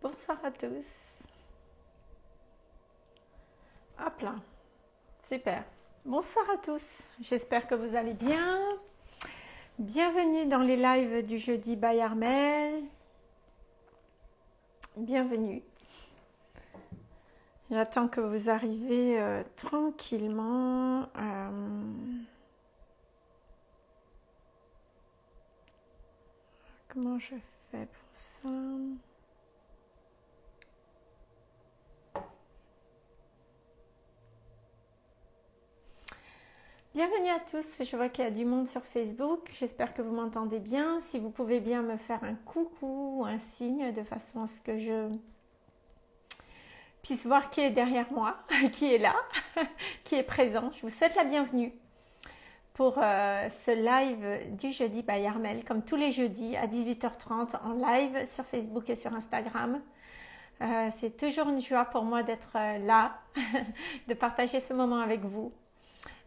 Bonsoir à tous. Hop là. Super. Bonsoir à tous. J'espère que vous allez bien. Bienvenue dans les lives du jeudi by Armel. Bienvenue. J'attends que vous arrivez euh, tranquillement. Euh, comment je fais pour ça? Bienvenue à tous, je vois qu'il y a du monde sur Facebook, j'espère que vous m'entendez bien. Si vous pouvez bien me faire un coucou ou un signe de façon à ce que je puisse voir qui est derrière moi, qui est là, qui est présent. Je vous souhaite la bienvenue pour euh, ce live du jeudi by Armel, comme tous les jeudis à 18h30 en live sur Facebook et sur Instagram. Euh, c'est toujours une joie pour moi d'être euh, là, de partager ce moment avec vous,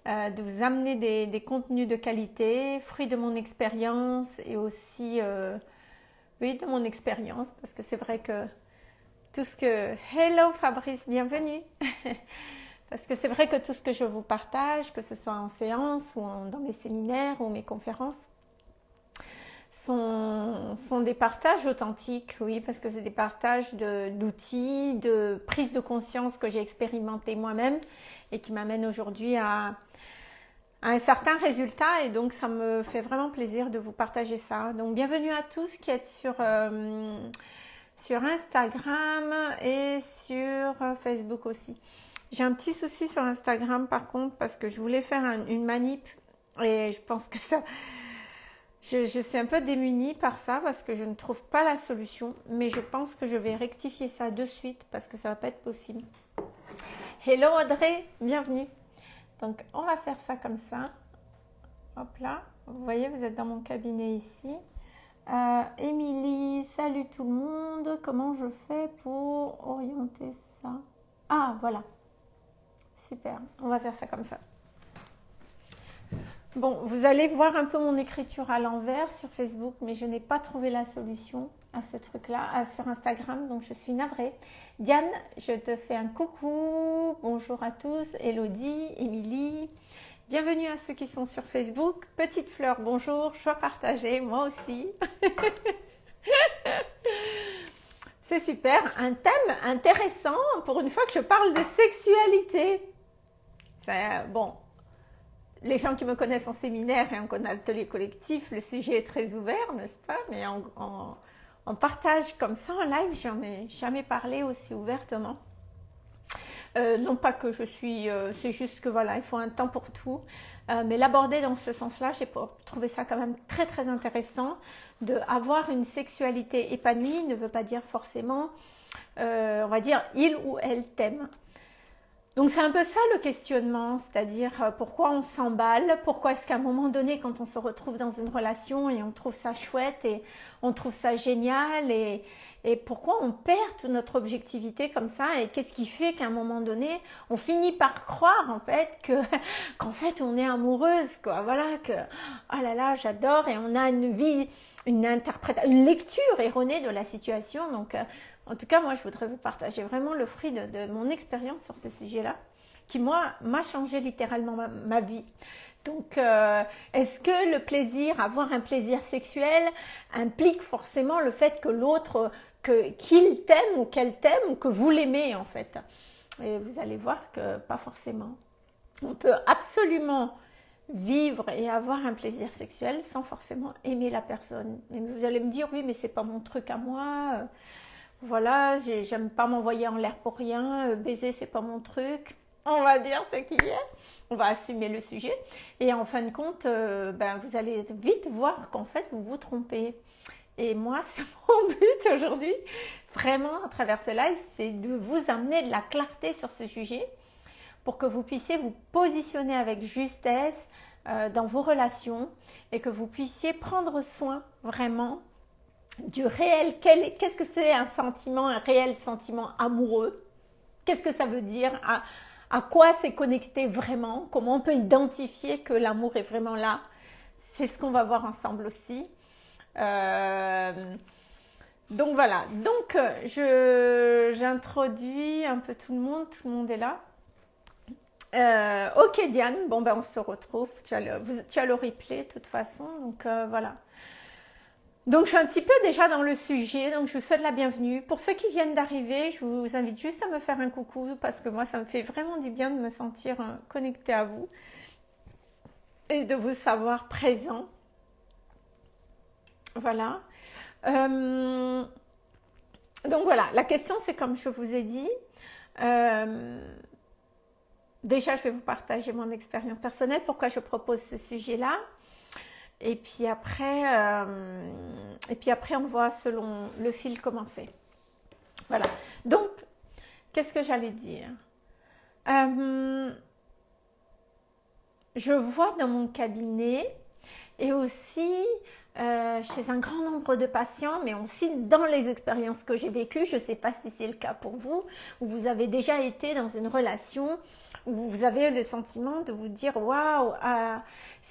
de vous amener des, contenus de qualité, fruits de mon expérience et aussi, oui, de mon expérience, parce que c'est vrai que tout ce que... Hello Fabrice, bienvenue. Parce que c'est vrai que tout ce que je vous partage, que ce soit en séance ou dans mes séminaires ou mes conférences, sont, sont des partages authentiques, oui, parce que c'est des partages d'outils, de, prise de conscience que j'ai expérimenté moi-même et qui m'amènent aujourd'hui à, un certain résultat et donc ça me fait vraiment plaisir de vous partager ça. Donc bienvenue à tous qui êtes sur... Euh, sur Instagram et sur euh, Facebook aussi. J'ai un petit souci sur Instagram par contre parce que je voulais faire une manip et je pense que ça... Je, suis un peu démunie par ça parce que je ne trouve pas la solution mais je pense que je vais rectifier ça de suite parce que ça va pas être possible. Hello Audrey, bienvenue. Donc on va faire ça comme ça. Hop là, vous voyez vous êtes dans mon cabinet ici. Euh, Émilie, salut tout le monde. Comment je fais pour orienter ça? Ah, voilà. Super. On va faire ça comme ça. Bon, vous allez voir un peu mon écriture à l'envers sur Facebook, mais je n'ai pas trouvé la solution à ce truc-là sur Instagram, donc je suis navrée. Diane, je te fais un coucou. Bonjour à tous. Elodie, Émilie. Bienvenue à ceux qui sont sur Facebook. Petite fleur, bonjour, je partager, moi aussi. C'est super, un thème intéressant pour une fois que je parle de sexualité. Bon, les gens qui me connaissent en séminaire et en atelier collectif, le sujet est très ouvert, n'est-ce pas? Mais en, partage comme ça en live, j'en ai jamais parlé aussi ouvertement. Euh, non pas que je suis, euh, c'est juste que voilà, il faut un temps pour tout. Euh, mais l'aborder dans ce sens-là, j'ai trouvé ça quand même très très intéressant. De avoir une sexualité épanouie ne veut pas dire forcément, on va dire, il ou elle t'aime. Donc c'est un peu ça le questionnement, c'est-à-dire pourquoi on s'emballe, pourquoi est-ce qu'à un moment donné quand on se retrouve dans une relation et on trouve ça chouette et on trouve ça génial et, et pourquoi on perd toute notre objectivité comme ça et qu'est-ce qui fait qu'à un moment donné on finit par croire en fait que qu'en fait on est amoureuse quoi. Voilà que oh là là j'adore et on a une vie une interprétation une lecture erronée de la situation. Donc euh, en tout cas moi je voudrais vous partager vraiment le fruit de, mon expérience sur ce sujet là qui moi m'a changé littéralement ma, vie donc, euh, est-ce que le plaisir, avoir un plaisir sexuel, implique forcément le fait que l'autre qu'il t'aime ou qu'elle t'aime ou que vous l'aimez en fait? Et vous allez voir que pas forcément. On peut absolument vivre et avoir un plaisir sexuel sans forcément aimer la personne. Et vous allez me dire oui mais c'est pas mon truc à moi. Voilà, j'aime pas m'envoyer en l'air pour rien. Baiser c'est pas mon truc. On va dire ce qu'il y a. On va assumer le sujet. Et en fin de compte, euh, ben, vous allez vite voir qu'en fait vous vous trompez. Et moi, c'est mon but aujourd'hui, vraiment à travers ce live, c'est de vous amener de la clarté sur ce sujet pour que vous puissiez vous positionner avec justesse euh, dans vos relations et que vous puissiez prendre soin vraiment du réel. Qu'est-ce que c'est un sentiment, un réel sentiment amoureux? Qu'est-ce que ça veut dire? À, quoi c'est connecté vraiment? Comment on peut identifier que l'amour est vraiment là? C'est ce qu'on va voir ensemble aussi. Euh, Donc voilà, donc je j'introduis un peu tout le monde, tout le monde est là. Euh, ok Diane, bon ben on se retrouve, tu as le, tu replay de toute façon, donc euh, voilà. Donc je suis un petit peu déjà dans le sujet, donc je vous souhaite la bienvenue. Pour ceux qui viennent d'arriver, je vous invite juste à me faire un coucou parce que moi ça me fait vraiment du bien de me sentir euh, connectée à vous et de vous savoir présent. Voilà. donc voilà, la question c'est comme je vous ai dit, déjà, je vais vous partager mon expérience personnelle, pourquoi je propose ce sujet-là. Et puis après, euh, et puis après, on voit selon le fil commencer. Voilà. Donc, qu'est-ce que j'allais dire? Euh, Je vois dans mon cabinet et aussi euh, chez un grand nombre de patients, mais aussi dans les expériences que j'ai vécues, je ne sais pas si c'est le cas pour vous, où vous avez déjà été dans une relation où vous avez le sentiment de vous dire waouh, ah,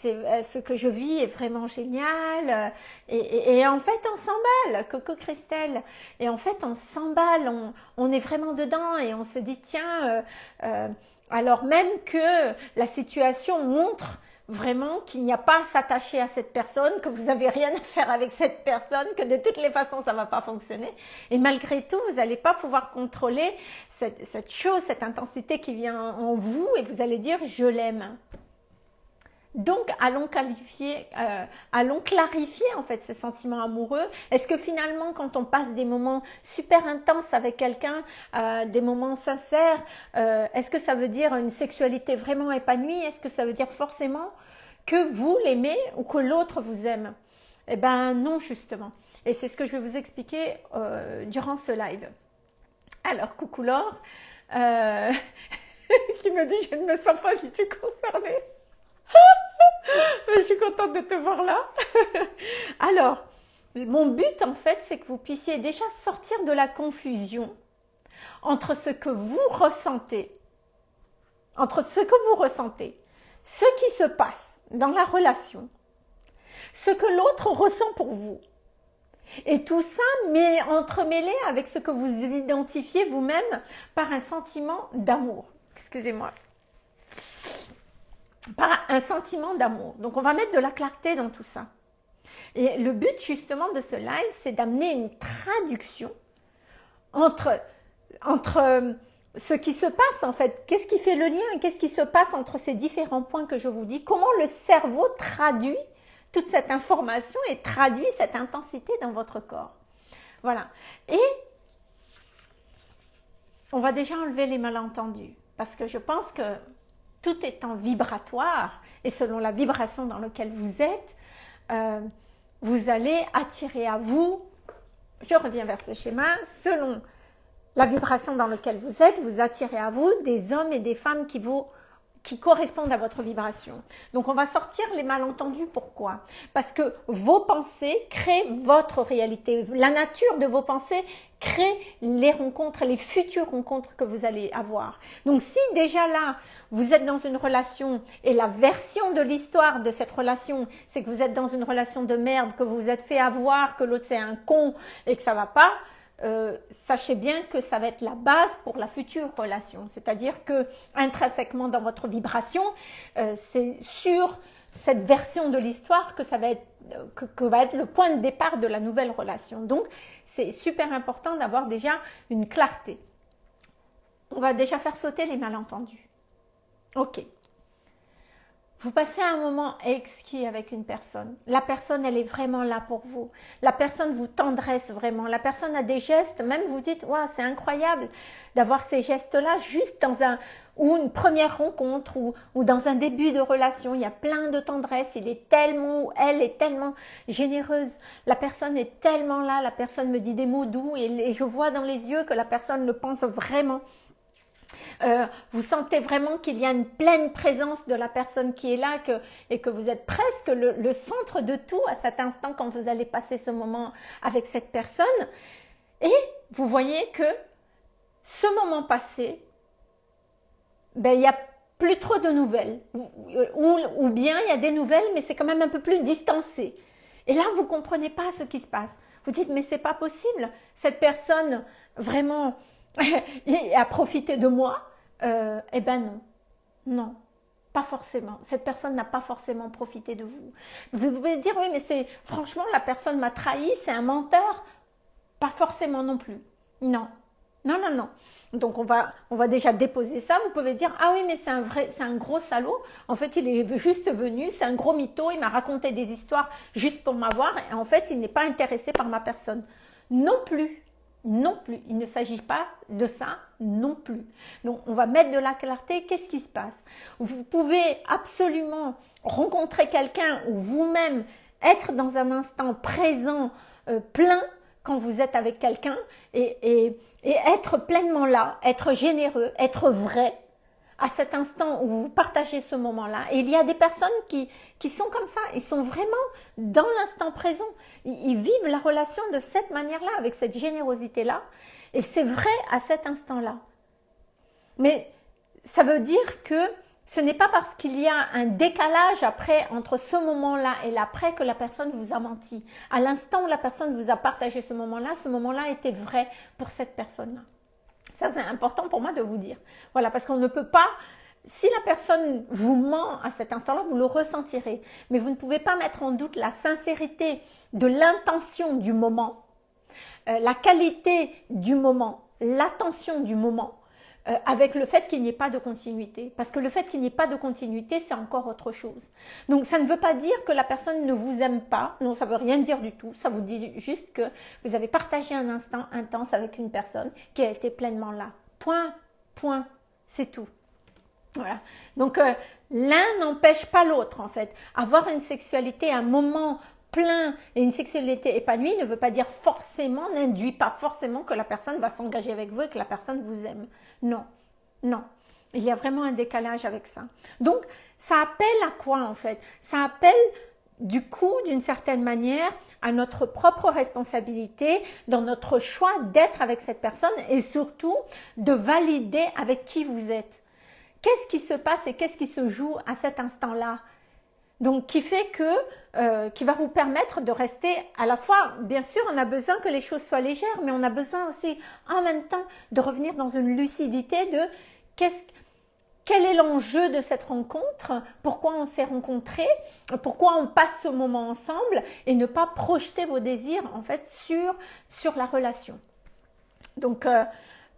euh, ce que je vis est vraiment génial. Et, en fait, on s'emballe, Coco Christelle. Et en fait, on s'emballe, on, est vraiment dedans et on se dit tiens, euh, alors même que la situation montre vraiment qu'il n'y a pas à s'attacher à cette personne, que vous n'avez rien à faire avec cette personne, que de toutes les façons ça ne va pas fonctionner. Et malgré tout, vous n'allez pas pouvoir contrôler cette, cette, chose, cette intensité qui vient en vous et vous allez dire je l'aime. Donc, allons, qualifier, euh, allons clarifier en fait ce sentiment amoureux. Est-ce que finalement, quand on passe des moments super intenses avec quelqu'un, euh, des moments sincères, euh, est-ce que ça veut dire une sexualité vraiment épanouie? Est-ce que ça veut dire forcément que vous l'aimez ou que l'autre vous aime? Eh bien non, justement. Et c'est ce que je vais vous expliquer durant ce live. Alors, coucou Laure, qui me dit je ne me sens pas du tout concernée. Je suis contente de te voir là. Alors, mon but en fait, c'est que vous puissiez déjà sortir de la confusion entre ce que vous ressentez, entre ce que vous ressentez, ce qui se passe dans la relation, ce que l'autre ressent pour vous. Et tout ça, mais entremêlé avec ce que vous identifiez vous-même par un sentiment d'amour. Excusez-moi par un sentiment d'amour. Donc on va mettre de la clarté dans tout ça. Et le but justement de ce live, c'est d'amener une traduction entre, entre euh, ce qui se passe en fait, qu'est-ce qui fait le lien, qu'est-ce qui se passe entre ces différents points que je vous dis, comment le cerveau traduit toute cette information et traduit cette intensité dans votre corps? Voilà. Et on va déjà enlever les malentendus parce que je pense que tout étant vibratoire et selon la vibration dans laquelle vous êtes, euh, vous allez attirer à vous, je reviens vers ce schéma, selon la vibration dans laquelle vous êtes, vous attirez à vous des hommes et des femmes qui vous qui correspondent à votre vibration. Donc on va sortir les malentendus. Pourquoi? Parce que vos pensées créent votre réalité. La nature de vos pensées crée les rencontres, les futures rencontres que vous allez avoir. Donc si déjà là, vous êtes dans une relation et la version de l'histoire de cette relation, c'est que vous êtes dans une relation de merde, que vous vous êtes fait avoir, que l'autre c'est un con et que ça va pas, euh, sachez bien que ça va être la base pour la future relation. C'est-à-dire que intrinsèquement dans votre vibration, euh, c'est sur cette version de l'histoire que ça va être que, va être le point de départ de la nouvelle relation. Donc c'est super important d'avoir déjà une clarté. On va déjà faire sauter les malentendus. Ok. Vous passez un moment exquis avec une personne. La personne, elle est vraiment là pour vous. La personne vous tendresse vraiment. La personne a des gestes, même vous dites, waouh, c'est incroyable d'avoir ces gestes-là juste dans un ou une première rencontre ou, ou, dans un début de relation. Il y a plein de tendresse. Il est tellement, elle est tellement généreuse. La personne est tellement là. La personne me dit des mots doux et je vois dans les yeux que la personne le pense vraiment. Euh, vous sentez vraiment qu'il y a une pleine présence de la personne qui est là et que vous êtes presque le, centre de tout à cet instant quand vous allez passer ce moment avec cette personne. Et vous voyez que ce moment passé, ben, il n'y a plus trop de nouvelles. Ou, ou bien il y a des nouvelles, mais c'est quand même un peu plus distancé. Et là, vous ne comprenez pas ce qui se passe. Vous dites, mais c'est pas possible. Cette personne, vraiment, a profité de moi. Euh, eh ben non. Non. Pas forcément. Cette personne n'a pas forcément profité de vous. Vous pouvez dire, oui, mais c'est franchement, la personne m'a trahi, c'est un menteur. Pas forcément non plus. Non. Non, non, non. Donc on va, on va déjà déposer ça. Vous pouvez dire ah oui mais c'est un vrai, c'est un gros salaud. En fait il est juste venu, c'est un gros mytho. Il m'a raconté des histoires juste pour m'avoir et en fait il n'est pas intéressé par ma personne. Non plus, non plus. Il ne s'agit pas de ça non plus. Donc on va mettre de la clarté. Qu'est-ce qui se passe? Vous pouvez absolument rencontrer quelqu'un ou vous-même être dans un instant présent, euh, plein quand vous êtes avec quelqu'un et, être pleinement là, être généreux, être vrai à cet instant où vous partagez ce moment-là. Et il y a des personnes qui, qui sont comme ça, ils sont vraiment dans l'instant présent. Ils, vivent la relation de cette manière-là, avec cette générosité-là. Et c'est vrai à cet instant-là. Mais ça veut dire que ce n'est pas parce qu'il y a un décalage après entre ce moment-là et l'après que la personne vous a menti. À l'instant où la personne vous a partagé ce moment-là, ce moment-là était vrai pour cette personne-là. Ça, c'est important pour moi de vous dire. Voilà, parce qu'on ne peut pas, si la personne vous ment à cet instant-là, vous le ressentirez. Mais vous ne pouvez pas mettre en doute la sincérité de l'intention du moment, euh, la qualité du moment, l'attention du moment euh, avec le fait qu'il n'y ait pas de continuité. Parce que le fait qu'il n'y ait pas de continuité, c'est encore autre chose. Donc ça ne veut pas dire que la personne ne vous aime pas. Non, ça veut rien dire du tout. Ça vous dit juste que vous avez partagé un instant intense avec une personne qui a été pleinement là. Point, point, c'est tout. Voilà. Donc euh, l'un n'empêche pas l'autre en fait. Avoir une sexualité, un moment plein et une sexualité épanouie ne veut pas dire forcément, n'induit pas forcément que la personne va s'engager avec vous et que la personne vous aime. Non, non. Il y a vraiment un décalage avec ça. Donc, ça appelle à quoi en fait? Ça appelle du coup, d'une certaine manière, à notre propre responsabilité dans notre choix d'être avec cette personne et surtout de valider avec qui vous êtes. Qu'est-ce qui se passe et qu'est-ce qui se joue à cet instant-là? Donc, qui fait que, euh, qui va vous permettre de rester à la fois, bien sûr, on a besoin que les choses soient légères, mais on a besoin aussi, en même temps, de revenir dans une lucidité de qu'est-ce, quel est l'enjeu de cette rencontre, pourquoi on s'est rencontrés, pourquoi on passe ce moment ensemble et ne pas projeter vos désirs en fait sur, sur la relation. Donc, euh,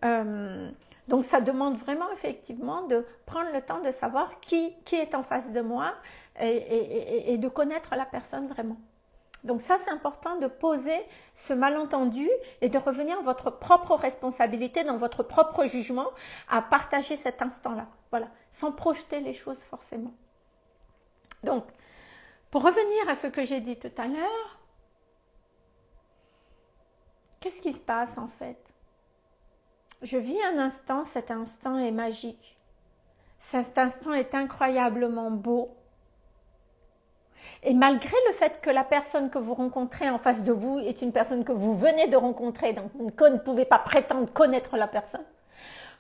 euh, donc ça demande vraiment effectivement de prendre le temps de savoir qui, est en face de moi, et, de connaître la personne vraiment. Donc ça, c'est important de poser ce malentendu et de revenir à votre propre responsabilité, dans votre propre jugement, à partager cet instant-là. Voilà, sans projeter les choses forcément. Donc, pour revenir à ce que j'ai dit tout à l'heure, qu'est-ce qui se passe en fait? Je vis un instant, cet instant est magique. Cet instant est incroyablement beau. Et malgré le fait que la personne que vous rencontrez en face de vous est une personne que vous venez de rencontrer, donc vous ne pouvez pas prétendre connaître la personne,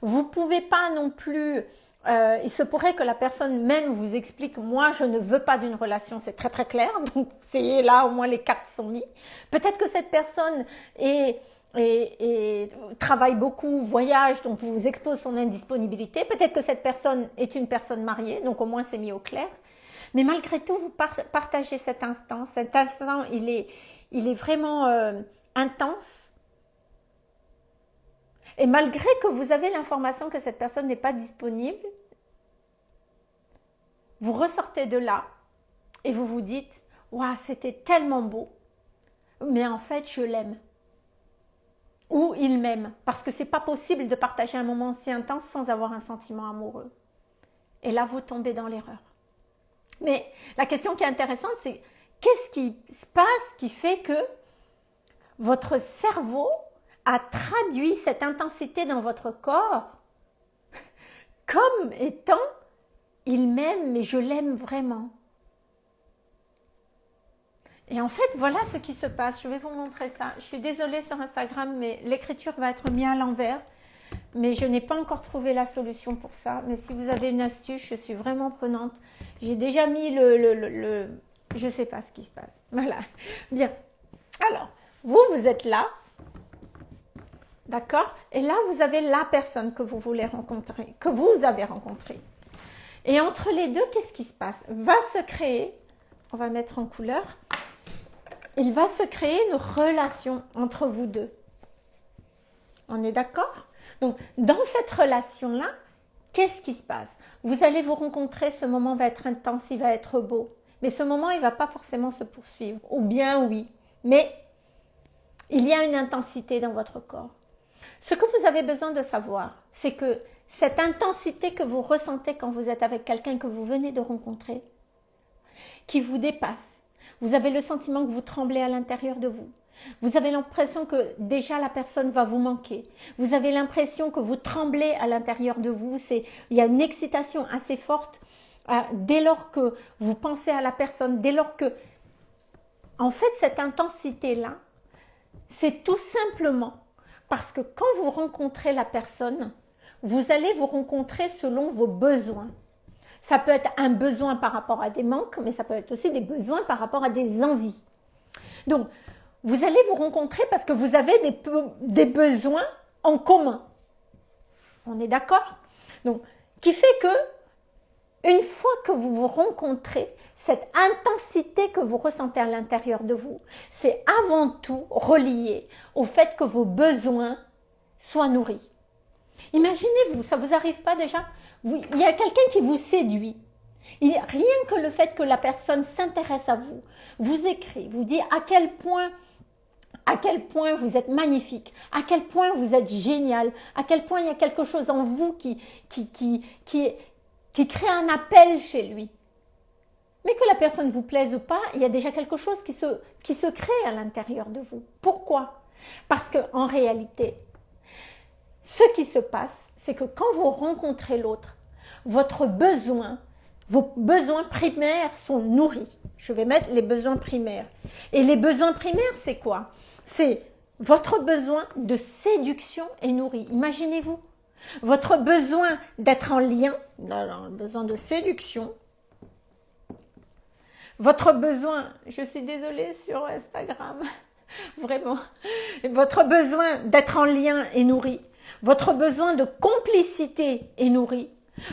vous pouvez pas non plus euh, il se pourrait que la personne même vous explique moi je ne veux pas d'une relation, c'est très très clair, donc c'est là au moins les cartes sont mises. Peut-être que cette personne est, et, travaille beaucoup, voyage, donc vous expose son indisponibilité. Peut-être que cette personne est une personne mariée, donc au moins c'est mis au clair. Mais malgré tout, vous partagez cet instant. Cet instant, il est, il est vraiment euh, intense. Et malgré que vous avez l'information que cette personne n'est pas disponible, vous ressortez de là et vous vous dites Waouh, c'était tellement beau, mais en fait, je l'aime. Ou il m'aime, parce que c'est pas possible de partager un moment si intense sans avoir un sentiment amoureux. Et là, vous tombez dans l'erreur. Mais la question qui est intéressante, c'est qu'est-ce qui se passe qui fait que votre cerveau a traduit cette intensité dans votre corps comme étant il m'aime, mais je l'aime vraiment. Et en fait, voilà ce qui se passe. Je vais vous montrer ça. Je suis désolée sur Instagram, mais l'écriture va être mise à l'envers mais je n'ai pas encore trouvé la solution pour ça. Mais si vous avez une astuce, je suis vraiment prenante. J'ai déjà mis le, Je ne sais pas ce qui se passe. Voilà. Bien. Alors, Vous, vous êtes là. D'accord? Et là, vous avez la personne que vous voulez rencontrer, que vous avez rencontrée. Et entre les deux, qu'est-ce qui se passe? Va se créer, on va mettre en couleur, il va se créer une relation entre vous deux. On est d'accord? Donc, dans cette relation-là, qu'est-ce qui se passe? Vous allez vous rencontrer, ce moment va être intense, il va être beau. Mais ce moment, il ne va pas forcément se poursuivre. Ou bien oui. Mais il y a une intensité dans votre corps. Ce que vous avez besoin de savoir, c'est que cette intensité que vous ressentez quand vous êtes avec quelqu'un que vous venez de rencontrer, qui vous dépasse, vous avez le sentiment que vous tremblez à l'intérieur de vous. Vous avez l'impression que déjà la personne va vous manquer. Vous avez l'impression que vous tremblez à l'intérieur de vous. Il y a une excitation assez forte euh, dès lors que vous pensez à la personne, dès lors que, en fait, cette intensité-là, c'est tout simplement parce que quand vous rencontrez la personne, vous allez vous rencontrer selon vos besoins. Ça peut être un besoin par rapport à des manques, mais ça peut être aussi des besoins par rapport à des envies. Donc, vous allez vous rencontrer parce que vous avez des, besoins en commun. On est d'accord? Donc, qui fait que, une fois que vous vous rencontrez, cette intensité que vous ressentez à l'intérieur de vous, c'est avant tout relié au fait que vos besoins soient nourris. Imaginez-vous, ça vous arrive pas déjà? Il y a quelqu'un qui vous séduit. Rien que le fait que la personne s'intéresse à vous, vous écrit, vous dit à quel point à quel point vous êtes magnifique, à quel point vous êtes génial, à quel point il y a quelque chose en vous qui, qui, qui, qui, qui crée un appel chez lui. Mais que la personne vous plaise ou pas, il y a déjà quelque chose qui se, qui se crée à l'intérieur de vous. Pourquoi? Parce qu'en réalité, ce qui se passe, c'est que quand vous rencontrez l'autre, votre besoin, vos besoins primaires sont nourris. Je vais mettre les besoins primaires. Et les besoins primaires, c'est quoi? C'est votre besoin de séduction est nourri. Imaginez-vous. Votre besoin d'être en lien, alors, besoin de séduction, votre besoin, je suis désolée sur Instagram, vraiment, votre besoin d'être en lien est nourri. Votre besoin de complicité est nourri.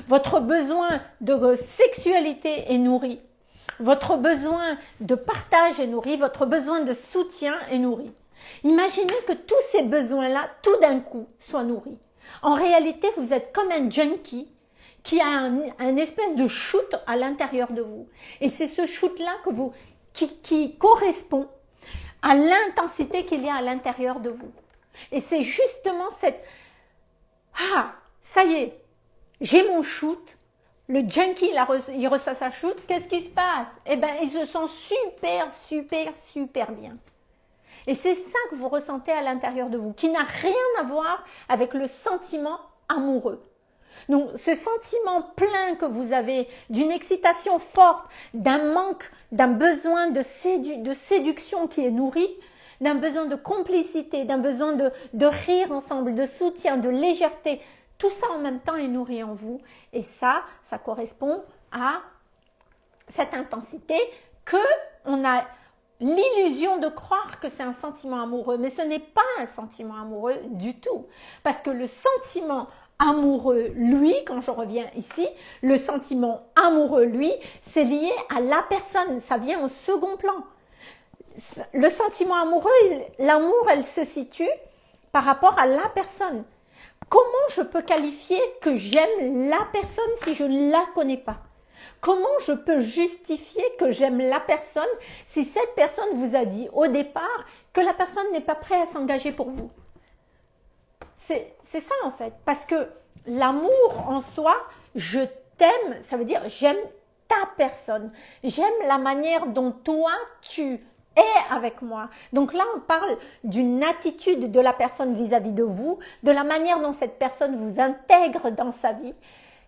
Votre besoin de sexualité est nourri. Votre besoin de partage est nourri. Votre besoin de soutien est nourri. Imaginez que tous ces besoins-là, tout d'un coup, soient nourris. En réalité, vous êtes comme un junkie qui a un, espèce de shoot à l'intérieur de vous. Et c'est ce shoot-là qui, qui correspond à l'intensité qu'il y a à l'intérieur de vous. Et c'est justement cette, ah, ça y est, j'ai mon shoot, le junkie, il, reçoit sa shoot, qu'est-ce qui se passe? Eh bien, il se sent super, super, super bien. Et c'est ça que vous ressentez à l'intérieur de vous, qui n'a rien à voir avec le sentiment amoureux. Donc ce sentiment plein que vous avez d'une excitation forte, d'un manque, d'un besoin de, séduction qui est nourri, d'un besoin de complicité, d'un besoin de, rire ensemble, de soutien, de légèreté, tout ça en même temps est nourri en vous. Et ça, ça correspond à cette intensité que on a l'illusion de croire que c'est un sentiment amoureux, mais ce n'est pas un sentiment amoureux du tout. Parce que le sentiment amoureux, lui, quand je reviens ici, le sentiment amoureux, lui, c'est lié à la personne, ça vient au second plan. Le sentiment amoureux, l'amour, elle se situe par rapport à la personne. Comment je peux qualifier que j'aime la personne si je ne la connais pas? Comment je peux justifier que j'aime la personne si cette personne vous a dit au départ que la personne n'est pas prête à s'engager pour vous? C'est ça en fait. Parce que l'amour en soi, je t'aime, ça veut dire j'aime ta personne. J'aime la manière dont toi tu es avec moi. Donc là, on parle d'une attitude de la personne vis-à-vis de vous, de la manière dont cette personne vous intègre dans sa vie.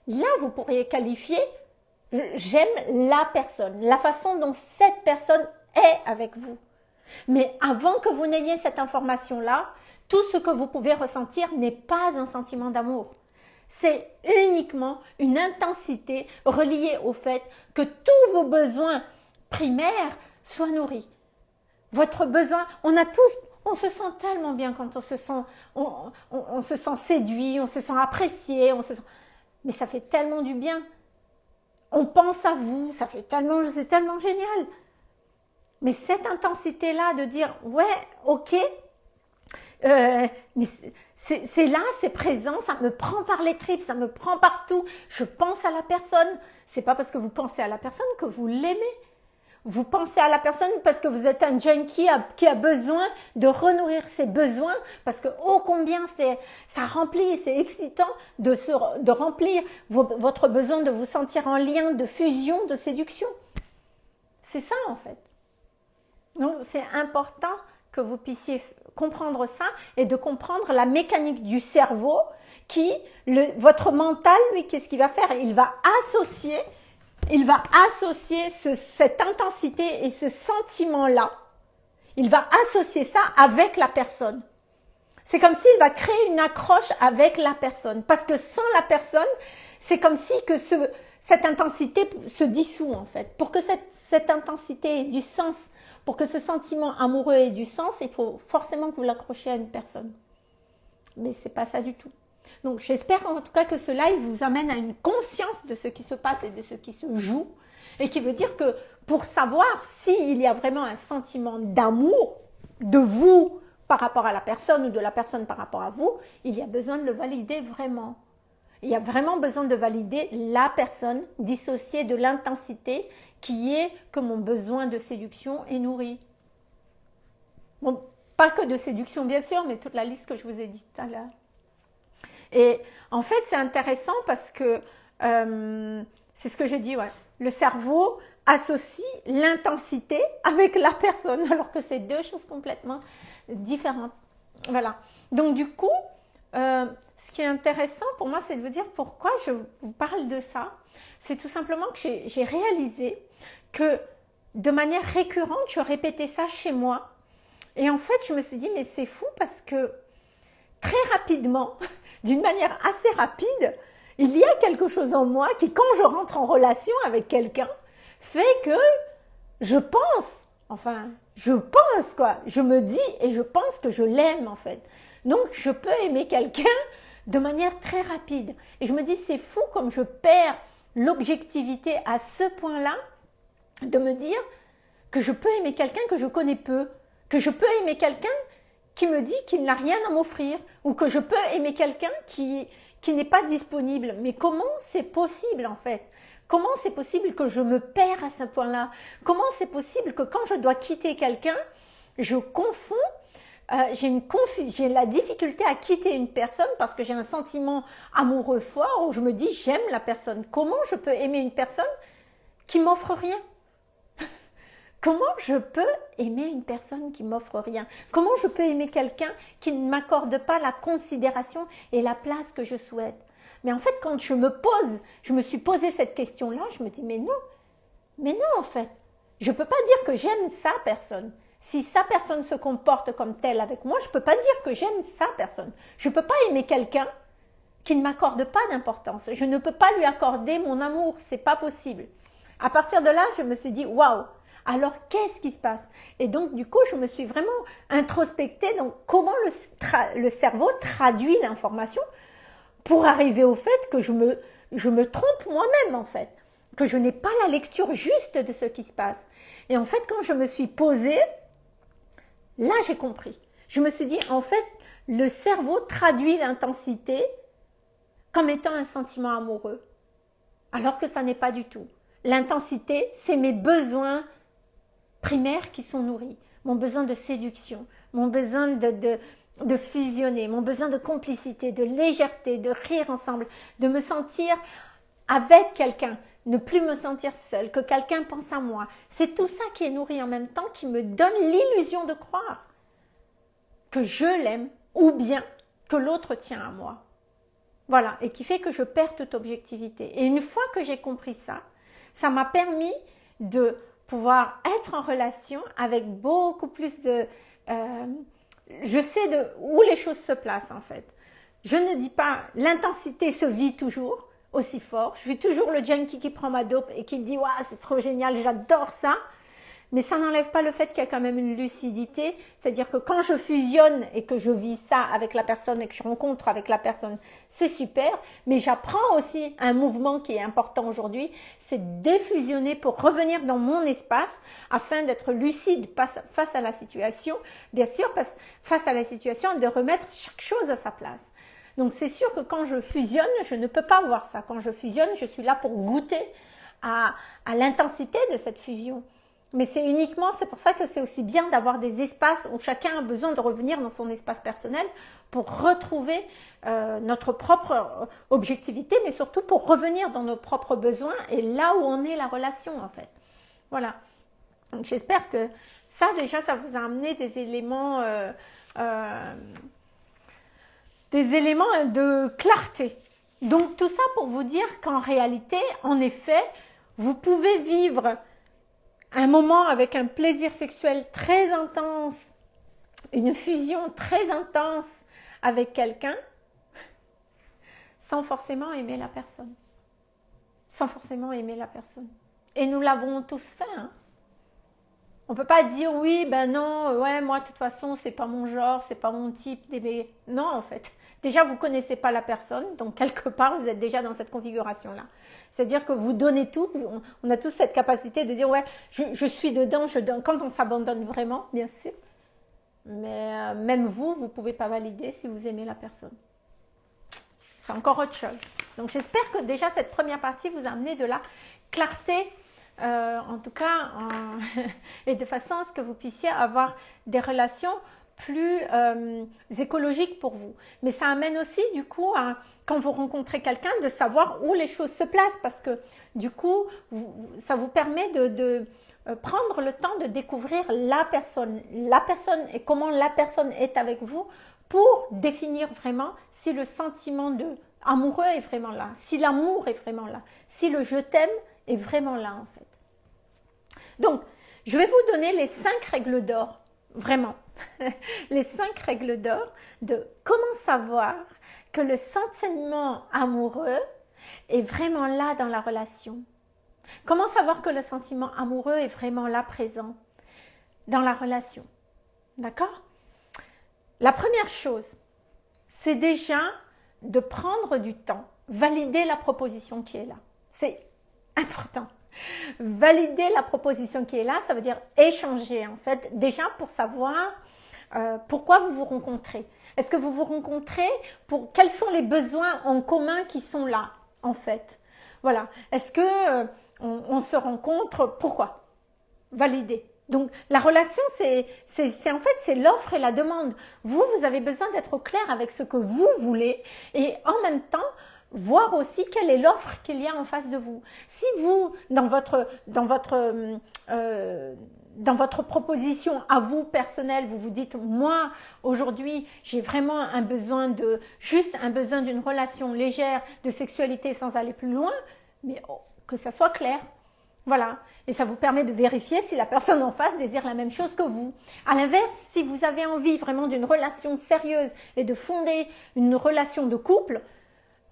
Là, vous pourriez qualifier j'aime la personne, la façon dont cette personne est avec vous. Mais avant que vous n'ayez cette information-là, tout ce que vous pouvez ressentir n'est pas un sentiment d'amour. C'est uniquement une intensité reliée au fait que tous vos besoins primaires soient nourris. Votre besoin, on a tous, on se sent tellement bien quand on se sent, on, se sent séduit, on se sent apprécié, on se sent... Mais ça fait tellement du bien. On pense à vous, ça fait tellement, c'est tellement génial. Mais cette intensité-là de dire, ouais, ok, euh, mais c'est là, c'est présent, ça me prend par les tripes, ça me prend partout. Je pense à la personne. C'est pas parce que vous pensez à la personne que vous l'aimez. Vous pensez à la personne parce que vous êtes un junkie qui a besoin de renourrir ses besoins, parce que ô combien c'est, ça remplit, c'est excitant de, se, de remplir votre besoin de vous sentir en lien, de fusion, de séduction. C'est ça en fait. Donc c'est important que vous puissiez comprendre ça et de comprendre la mécanique du cerveau qui, le, votre mental, lui, qu'est-ce qu'il va faire? Il va associer il va associer cette intensité et ce sentiment-là, il va associer ça avec la personne. C'est comme s'il va créer une accroche avec la personne. Parce que sans la personne, c'est comme si que cette intensité se dissout en fait. Pour que cette, cette intensité ait du sens, pour que ce sentiment amoureux ait du sens, il faut forcément que vous l'accrochiez à une personne. Mais c'est pas ça du tout. Donc j'espère en tout cas que ce live vous amène à une conscience de ce qui se passe et de ce qui se joue. Et qui veut dire que pour savoir s'il y a vraiment un sentiment d'amour de vous par rapport à la personne ou de la personne par rapport à vous, il y a besoin de le valider vraiment. Il y a vraiment besoin de valider la personne dissociée de l'intensité qui est que mon besoin de séduction est nourri. Bon, pas que de séduction bien sûr, mais toute la liste que je vous ai dit tout à l'heure. Et en fait, c'est intéressant parce que euh, c'est ce que j'ai dit, ouais. Le cerveau associe l'intensité avec la personne, alors que c'est deux choses complètement différentes. Voilà. Donc du coup, euh, ce qui est intéressant pour moi, c'est de vous dire pourquoi je vous parle de ça. C'est tout simplement que j'ai réalisé que de manière récurrente, je répétais ça chez moi. Et en fait, je me suis dit, mais c'est fou parce que très rapidement, d'une manière assez rapide, il y a quelque chose en moi qui, quand je rentre en relation avec quelqu'un, fait que je pense, enfin, je pense quoi, je me dis et je pense que je l'aime en fait. Donc, je peux aimer quelqu'un de manière très rapide. Et je me dis, c'est fou comme je perds l'objectivité à ce point-là de me dire que je peux aimer quelqu'un que je connais peu, que je peux aimer quelqu'un qui me dit qu'il n'a rien à m'offrir ou que je peux aimer quelqu'un qui, n'est pas disponible. Mais comment c'est possible en fait? Comment c'est possible que je me perds à ce point-là? Comment c'est possible que quand je dois quitter quelqu'un, je confonds euh, j'ai la difficulté à quitter une personne parce que j'ai un sentiment amoureux fort où je me dis j'aime la personne. Comment je peux aimer une personne qui m'offre rien? Comment je peux aimer une personne qui m'offre rien? Comment je peux aimer quelqu'un qui ne m'accorde pas la considération et la place que je souhaite? Mais en fait, quand je me pose, je me suis posé cette question-là, je me dis mais non, mais non en fait, je ne peux pas dire que j'aime sa personne. Si sa personne se comporte comme telle avec moi, je ne peux pas dire que j'aime sa personne. Je ne peux pas aimer quelqu'un qui ne m'accorde pas d'importance. Je ne peux pas lui accorder mon amour, c'est pas possible. À partir de là, je me suis dit waouh, alors qu'est-ce qui se passe? Et donc du coup, je me suis vraiment introspectée donc comment le, cerveau traduit l'information pour arriver au fait que je me, je me trompe moi-même en fait, que je n'ai pas la lecture juste de ce qui se passe. Et en fait, quand je me suis posée, là j'ai compris. Je me suis dit, en fait, le cerveau traduit l'intensité comme étant un sentiment amoureux, alors que ça n'est pas du tout. L'intensité, c'est mes besoins primaires qui sont nourris. Mon besoin de séduction, mon besoin de, de, fusionner, mon besoin de complicité, de légèreté, de rire ensemble, de me sentir avec quelqu'un, ne plus me sentir seule, que quelqu'un pense à moi. C'est tout ça qui est nourri en même temps, qui me donne l'illusion de croire que je l'aime ou bien que l'autre tient à moi. Voilà, et qui fait que je perds toute objectivité. Et une fois que j'ai compris ça, ça m'a permis de pouvoir être en relation avec beaucoup plus de... Euh, je sais de où les choses se placent en fait. Je ne dis pas l'intensité se vit toujours aussi fort. Je suis toujours le junkie qui prend ma dope et qui me dit waouh c'est trop génial, j'adore ça. Mais ça n'enlève pas le fait qu'il y a quand même une lucidité, c'est-à-dire que quand je fusionne et que je vis ça avec la personne et que je rencontre avec la personne, c'est super, mais j'apprends aussi un mouvement qui est important aujourd'hui, c'est défusionner pour revenir dans mon espace afin d'être lucide face à la situation, bien sûr, face à la situation, de remettre chaque chose à sa place. Donc c'est sûr que quand je fusionne, je ne peux pas voir ça. Quand je fusionne, je suis là pour goûter à, à l'intensité de cette fusion. Mais c'est uniquement, c'est pour ça que c'est aussi bien d'avoir des espaces où chacun a besoin de revenir dans son espace personnel pour retrouver euh, notre propre euh, objectivité, mais surtout pour revenir dans nos propres besoins et là où on est la relation en fait. Voilà. Donc j'espère que ça déjà, ça vous a amené des éléments, euh, des éléments de clarté. Donc tout ça pour vous dire qu'en réalité, en effet, vous pouvez vivre un moment avec un plaisir sexuel très intense, une fusion très intense avec quelqu'un, sans forcément aimer la personne. Sans forcément aimer la personne. Et nous l'avons tous fait. Hein. On peut pas dire oui, ben non, ouais, moi de toute façon, c'est pas mon genre, c'est pas mon type d'aimer. Non, en fait. Déjà, vous connaissez pas la personne, donc quelque part, vous êtes déjà dans cette configuration-là. C'est-à-dire que vous donnez tout. On, a tous cette capacité de dire ouais, je, suis dedans, je donne. Quand on s'abandonne vraiment, bien sûr. Mais euh, même vous, vous ne pouvez pas valider si vous aimez la personne. C'est encore autre chose. Donc j'espère que déjà cette première partie vous a amené de la clarté, euh, en tout cas, et de façon à ce que vous puissiez avoir des relations plus euh, écologiques pour vous. Mais ça amène aussi du coup à, quand vous rencontrez quelqu'un, de savoir où les choses se placent parce que du coup, ça vous permet de, euh, prendre le temps de découvrir la personne, la personne et comment la personne est avec vous pour définir vraiment si le sentiment de amoureux est vraiment là, si l'amour est vraiment là, si le je t'aime est vraiment là en fait. Donc, je vais vous donner les cinq règles d'or, vraiment. les cinq règles d'or de comment savoir que le sentiment amoureux est vraiment là dans la relation. Comment savoir que le sentiment amoureux est vraiment là présent dans la relation D'accord? La première chose, c'est déjà de prendre du temps, valider la proposition qui est là. C'est important. Valider la proposition qui est là, ça veut dire échanger en fait, déjà pour savoir euh, pourquoi vous vous rencontrez Est-ce que vous vous rencontrez pour quels sont les besoins en commun qui sont là en fait? Voilà. Est-ce que euh, on, se rencontre? Pourquoi? Valider. Donc la relation, c'est en fait c'est l'offre et la demande. Vous, vous avez besoin d'être clair avec ce que vous voulez et en même temps voir aussi quelle est l'offre qu'il y a en face de vous. Si vous, dans votre, dans votre euh, dans votre proposition à vous personnelle, vous vous dites moi aujourd'hui j'ai vraiment un besoin de juste un besoin d'une relation légère de sexualité sans aller plus loin, mais oh, que ça soit clair. Voilà. Et ça vous permet de vérifier si la personne en face désire la même chose que vous. À l'inverse, si vous avez envie vraiment d'une relation sérieuse et de fonder une relation de couple,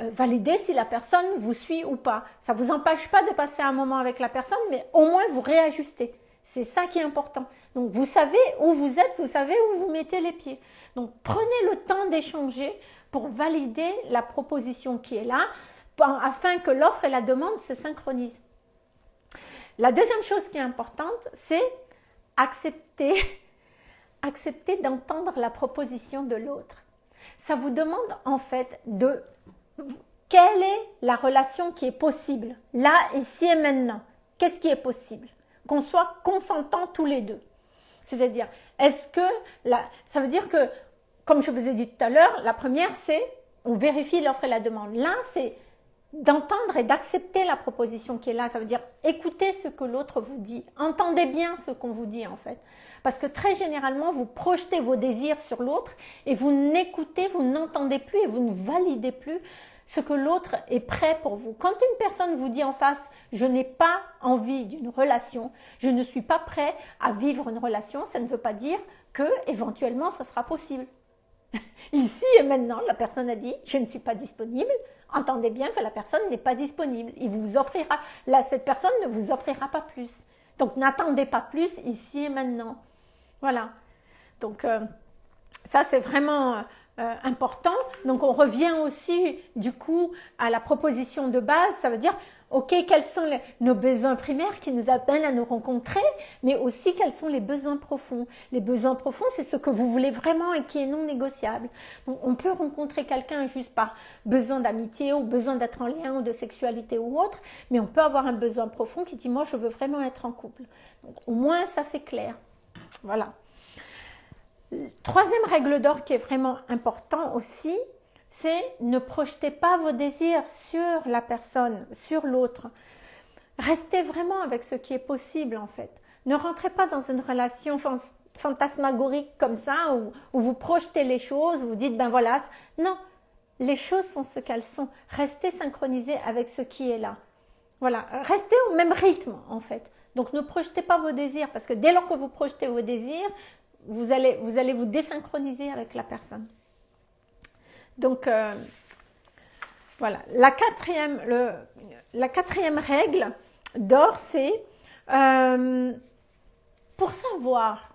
euh, validez si la personne vous suit ou pas. Ça ne vous empêche pas de passer un moment avec la personne, mais au moins vous réajustez. C'est ça qui est important. Donc vous savez où vous êtes, vous savez où vous mettez les pieds. Donc prenez le temps d'échanger pour valider la proposition qui est là, afin que l'offre et la demande se synchronisent. La deuxième chose qui est importante, c'est accepter, accepter d'entendre la proposition de l'autre. Ça vous demande en fait de quelle est la relation qui est possible, là, ici et maintenant? Qu'est-ce qui est possible? Qu'on soit consentants tous les deux. C'est-à-dire, est-ce que la, ça veut dire que, comme je vous ai dit tout à l'heure, la première c'est on vérifie l'offre et la demande. Là, c'est d'entendre et d'accepter la proposition qui est là. Ça veut dire écoutez ce que l'autre vous dit. Entendez bien ce qu'on vous dit en fait. Parce que très généralement, vous projetez vos désirs sur l'autre et vous n'écoutez, vous n'entendez plus et vous ne validez plus ce que l'autre est prêt pour vous. Quand une personne vous dit en face, je n'ai pas envie d'une relation, je ne suis pas prêt à vivre une relation, ça ne veut pas dire que éventuellement ça sera possible. Ici et maintenant, la personne a dit, je ne suis pas disponible. Entendez bien que la personne n'est pas disponible. Il vous offrira, là, cette personne ne vous offrira pas plus. Donc n'attendez pas plus ici et maintenant. Voilà. Donc euh, ça c'est vraiment euh, important. Donc on revient aussi du coup à la proposition de base. Ça veut dire Ok, quels sont nos besoins primaires qui nous appellent à nous rencontrer, mais aussi quels sont les besoins profonds. Les besoins profonds, c'est ce que vous voulez vraiment et qui est non négociable. Donc, on peut rencontrer quelqu'un juste par besoin d'amitié ou besoin d'être en lien ou de sexualité ou autre, mais on peut avoir un besoin profond qui dit moi je veux vraiment être en couple. Donc, au moins ça c'est clair. Voilà. Troisième règle d'or qui est vraiment important aussi, c'est ne projetez pas vos désirs sur la personne, sur l'autre. Restez vraiment avec ce qui est possible en fait. Ne rentrez pas dans une relation fantasmagorique comme ça où, vous projetez les choses, vous dites ben voilà. Non, les choses sont ce qu'elles sont. Restez synchronisés avec ce qui est là. Voilà, restez au même rythme en fait. Donc ne projetez pas vos désirs parce que dès lors que vous projetez vos désirs, vous allez vous, désynchroniser avec la personne. Donc, euh, voilà. La quatrième, la quatrième règle d'or, c'est euh, pour savoir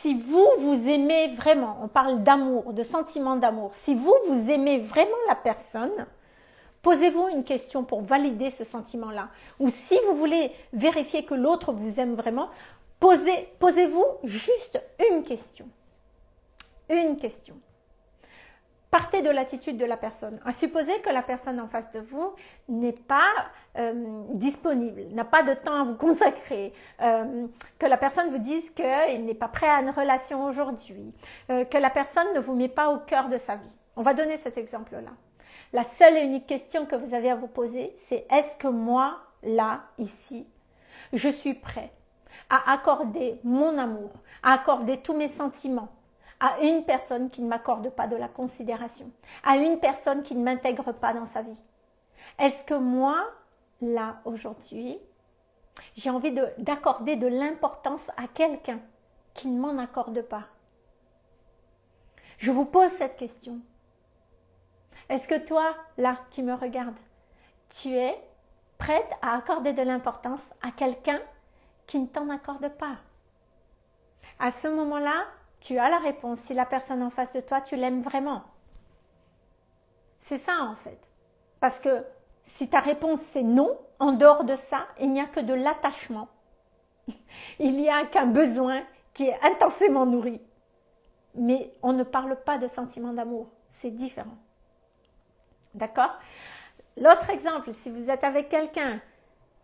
si vous, vous aimez vraiment, on parle d'amour, de sentiment d'amour, si vous, vous aimez vraiment la personne, posez-vous une question pour valider ce sentiment-là. Ou si vous voulez vérifier que l'autre vous aime vraiment, posez, posez-vous juste une question. Une question partez de l'attitude de la personne. À supposer que la personne en face de vous n'est pas euh, disponible, n'a pas de temps à vous consacrer, euh, que la personne vous dise qu'il n'est pas prêt à une relation aujourd'hui, euh, que la personne ne vous met pas au cœur de sa vie. On va donner cet exemple-là. La seule et unique question que vous avez à vous poser, c'est est-ce que moi, là, ici, je suis prêt à accorder mon amour, à accorder tous mes sentiments, à une personne qui ne m'accorde pas de la considération, à une personne qui ne m'intègre pas dans sa vie. Est-ce que moi, là, aujourd'hui, j'ai envie d'accorder de, l'importance à quelqu'un qui ne m'en accorde pas? Je vous pose cette question. Est-ce que toi, là, qui me regarde, tu es prête à accorder de l'importance à quelqu'un qui ne t'en accorde pas À ce moment-là, tu as la réponse. Si la personne en face de toi, tu l'aimes vraiment. C'est ça en fait. Parce que si ta réponse c'est non, en dehors de ça, il n'y a que de l'attachement. il n'y a qu'un besoin qui est intensément nourri. Mais on ne parle pas de sentiment d'amour. C'est différent. D'accord? L'autre exemple, si vous êtes avec quelqu'un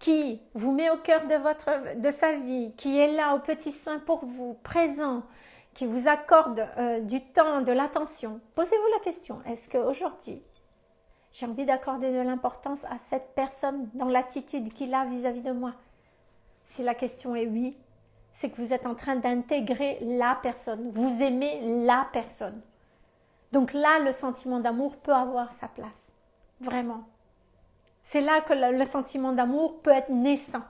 qui vous met au cœur de, votre, de sa vie, qui est là au petit soin pour vous, présent, qui vous accorde euh, du temps, de l'attention, posez-vous la question, est-ce qu'aujourd'hui, j'ai envie d'accorder de l'importance à cette personne dans l'attitude qu'il a vis-à-vis de moi? Si la question est oui, c'est que vous êtes en train d'intégrer la personne, vous aimez la personne. Donc là, le sentiment d'amour peut avoir sa place, vraiment. C'est là que le sentiment d'amour peut être naissant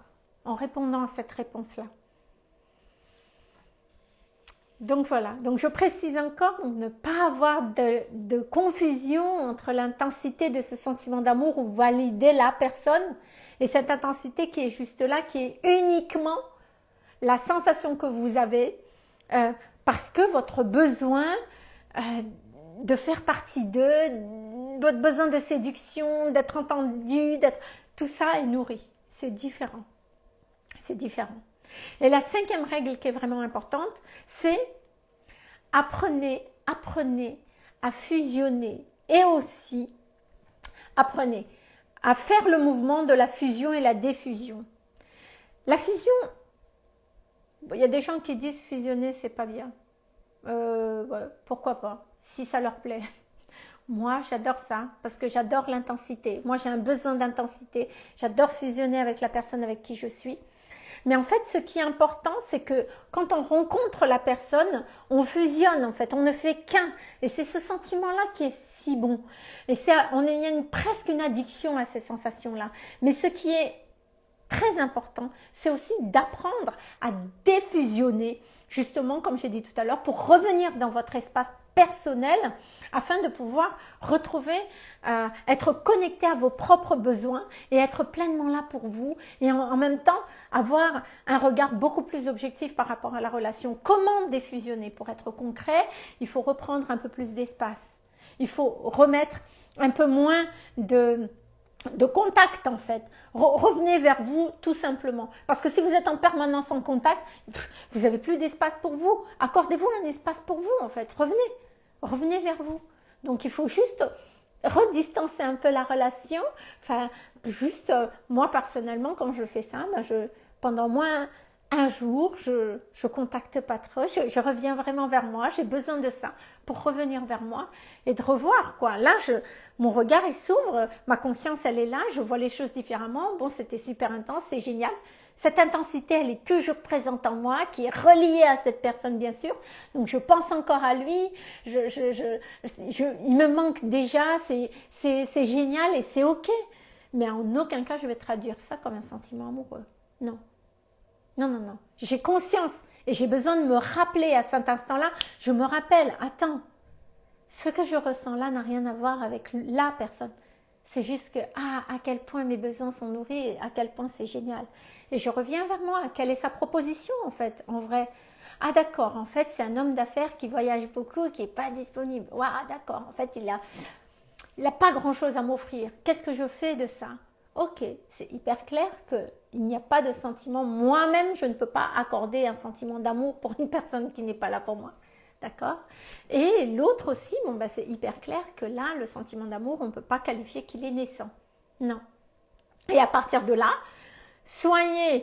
en répondant à cette réponse-là. Donc voilà, donc je précise encore ne pas avoir de, confusion entre l'intensité de ce sentiment d'amour ou valider la personne et cette intensité qui est juste là, qui est uniquement la sensation que vous avez euh, parce que votre besoin euh, de faire partie d'eux, votre besoin de séduction, d'être entendu, d'être tout ça est nourri. C'est différent. C'est différent. Et la cinquième règle qui est vraiment importante, c'est apprenez, apprenez à fusionner et aussi apprenez à faire le mouvement de la fusion et la diffusion. La fusion, il y a des gens qui disent fusionner, c'est pas bien. Euh, pourquoi pas, si ça leur plaît. Moi, j'adore ça parce que j'adore l'intensité. Moi, j'ai un besoin d'intensité. J'adore fusionner avec la personne avec qui je suis. Mais en fait, ce qui est important, c'est que quand on rencontre la personne, on fusionne en fait, on ne fait qu'un. Et c'est ce sentiment-là qui est si bon. Et on il y a presque une addiction à cette sensation-là. Mais ce qui est très important, c'est aussi d'apprendre à défusionner, justement, comme j'ai dit tout à l'heure, pour revenir dans votre espace personnel afin de pouvoir retrouver, euh, être connecté à vos propres besoins et être pleinement là pour vous et en, même temps avoir un regard beaucoup plus objectif par rapport à la relation. Comment défusionner? Pour être concret, il faut reprendre un peu plus d'espace. Il faut remettre un peu moins de, de contact en fait. revenez vers vous tout simplement. Parce que si vous êtes en permanence en contact, vous n'avez plus d'espace pour vous. Accordez-vous un espace pour vous en fait. Revenez. Revenez vers vous. Donc il faut juste redistancer un peu la relation. Enfin, juste, euh, moi personnellement, quand je fais ça, ben pendant moins un jour, je ne contacte pas trop, je, reviens vraiment vers moi, j'ai besoin de ça pour revenir vers moi et de revoir quoi. Là, je, mon regard s'ouvre, ma conscience elle est là, je vois les choses différemment. Bon, c'était super intense, c'est génial. Cette intensité, elle est toujours présente en moi, qui est reliée à cette personne, bien sûr. Donc, je pense encore à lui. Je, je, je, il me manque déjà. C'est génial et c'est OK. Mais en aucun cas, je vais traduire ça comme un sentiment amoureux. Non. Non, non, non. J'ai conscience et j'ai besoin de me rappeler à cet instant-là. Je me rappelle, attends, ce que je ressens là n'a rien à voir avec la personne. C'est juste que, ah, à quel point mes besoins sont nourris à quel point c'est génial. Et je reviens vers moi. Quelle est sa proposition, en fait, en vrai? Ah, d'accord, en fait, c'est un homme d'affaires qui voyage beaucoup qui n'est pas disponible. Waouh, d'accord, en fait, il a, il n'a pas grand-chose à m'offrir. Qu'est-ce que je fais de ça? Ok, c'est hyper clair qu'il n'y a pas de sentiment. Moi-même, je ne peux pas accorder un sentiment d'amour pour une personne qui n'est pas là pour moi. D'accord Et l'autre aussi, bon, bah, c'est hyper clair que là, le sentiment d'amour, on ne peut pas qualifier qu'il est naissant. Non. Et à partir de là, soyez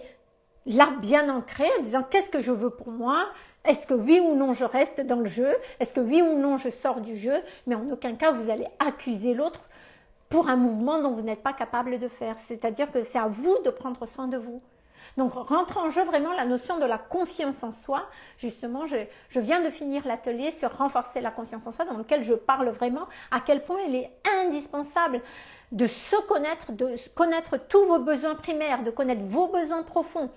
là bien ancré en disant qu'est-ce que je veux pour moi? Est-ce que oui ou non je reste dans le jeu? Est-ce que oui ou non je sors du jeu? Mais en aucun cas vous allez accuser l'autre pour un mouvement dont vous n'êtes pas capable de faire. C'est-à-dire que c'est à vous de prendre soin de vous. Donc rentre en jeu vraiment la notion de la confiance en soi. Justement, je, viens de finir l'atelier sur renforcer la confiance en soi dans lequel je parle vraiment à quel point elle est indispensable de se connaître, de connaître tous vos besoins primaires, de connaître vos besoins profonds.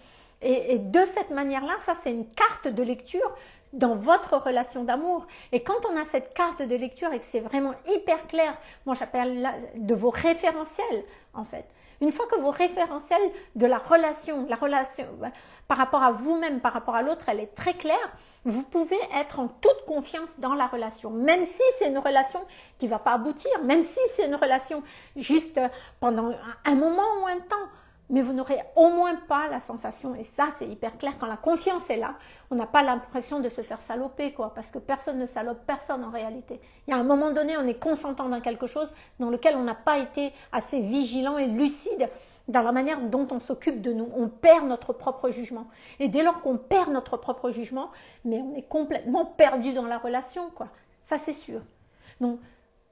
Et, de cette manière-là, ça c'est une carte de lecture dans votre relation d'amour. Et quand on a cette carte de lecture et que c'est vraiment hyper clair, moi j'appelle de vos référentiels en fait. Une fois que vos référentiels de la relation, la relation bah, par rapport à vous-même, par rapport à l'autre, elle est très claire, vous pouvez être en toute confiance dans la relation, même si c'est une relation qui ne va pas aboutir, même si c'est une relation juste pendant un moment ou un temps mais vous n'aurez au moins pas la sensation, et ça c'est hyper clair, quand la confiance est là, on n'a pas l'impression de se faire saloper, quoi, parce que personne ne salope personne en réalité. Il y a un moment donné, on est consentant dans quelque chose dans lequel on n'a pas été assez vigilant et lucide dans la manière dont on s'occupe de nous. On perd notre propre jugement. Et dès lors qu'on perd notre propre jugement, mais on est complètement perdu dans la relation, quoi. Ça c'est sûr. Donc,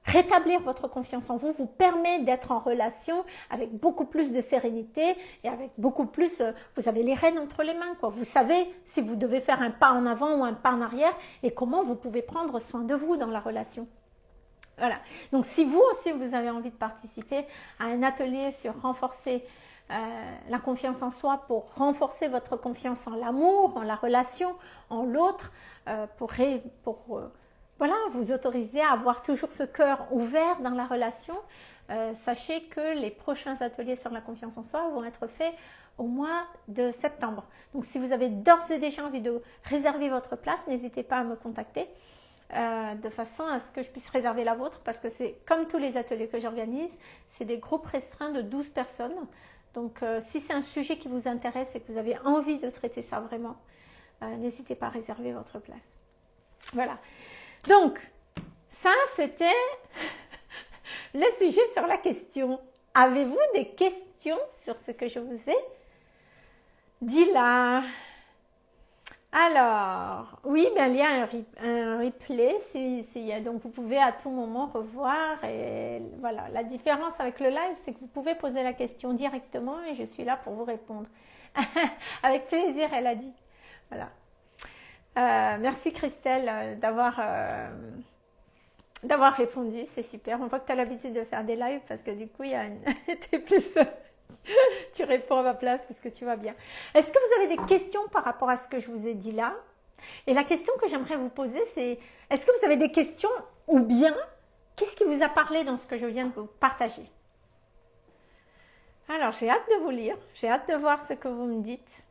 Rétablir votre confiance en vous vous permet d'être en relation avec beaucoup plus de sérénité et avec beaucoup plus, euh, vous avez les rênes entre les mains, quoi. Vous savez si vous devez faire un pas en avant ou un pas en arrière et comment vous pouvez prendre soin de vous dans la relation. Voilà. Donc, si vous aussi vous avez envie de participer à un atelier sur renforcer euh, la confiance en soi pour renforcer votre confiance en l'amour, en la relation, en l'autre, euh, pour, pour voilà, vous autorisez à avoir toujours ce cœur ouvert dans la relation. Euh, sachez que les prochains ateliers sur la confiance en soi vont être faits au mois de septembre. Donc si vous avez d'ores et déjà envie de réserver votre place, n'hésitez pas à me contacter euh, de façon à ce que je puisse réserver la vôtre parce que c'est comme tous les ateliers que j'organise, c'est des groupes restreints de 12 personnes. Donc euh, si c'est un sujet qui vous intéresse et que vous avez envie de traiter ça vraiment, n'hésitez pas à réserver votre place. Voilà. Donc, ça, c'était le sujet sur la question. Avez-vous des questions sur ce que je vous ai dit là? Alors, oui, ben, il y a un, replay, donc vous pouvez à tout moment revoir. Voilà, la différence avec le live, c'est que vous pouvez poser la question directement et je suis là pour vous répondre. avec plaisir, elle a dit. Voilà. Euh, merci Christelle euh, d'avoir euh, d'avoir répondu, c'est super. On voit que tu as l'habitude de faire des lives parce que du coup, il y a une... plus... tu réponds à ma place parce que tu vas bien. Est-ce que vous avez des questions par rapport à ce que je vous ai dit là? Et la question que j'aimerais vous poser, c'est est-ce que vous avez des questions ou bien qu'est-ce qui vous a parlé dans ce que je viens de vous partager? Alors, j'ai hâte de vous lire, j'ai hâte de voir ce que vous me dites.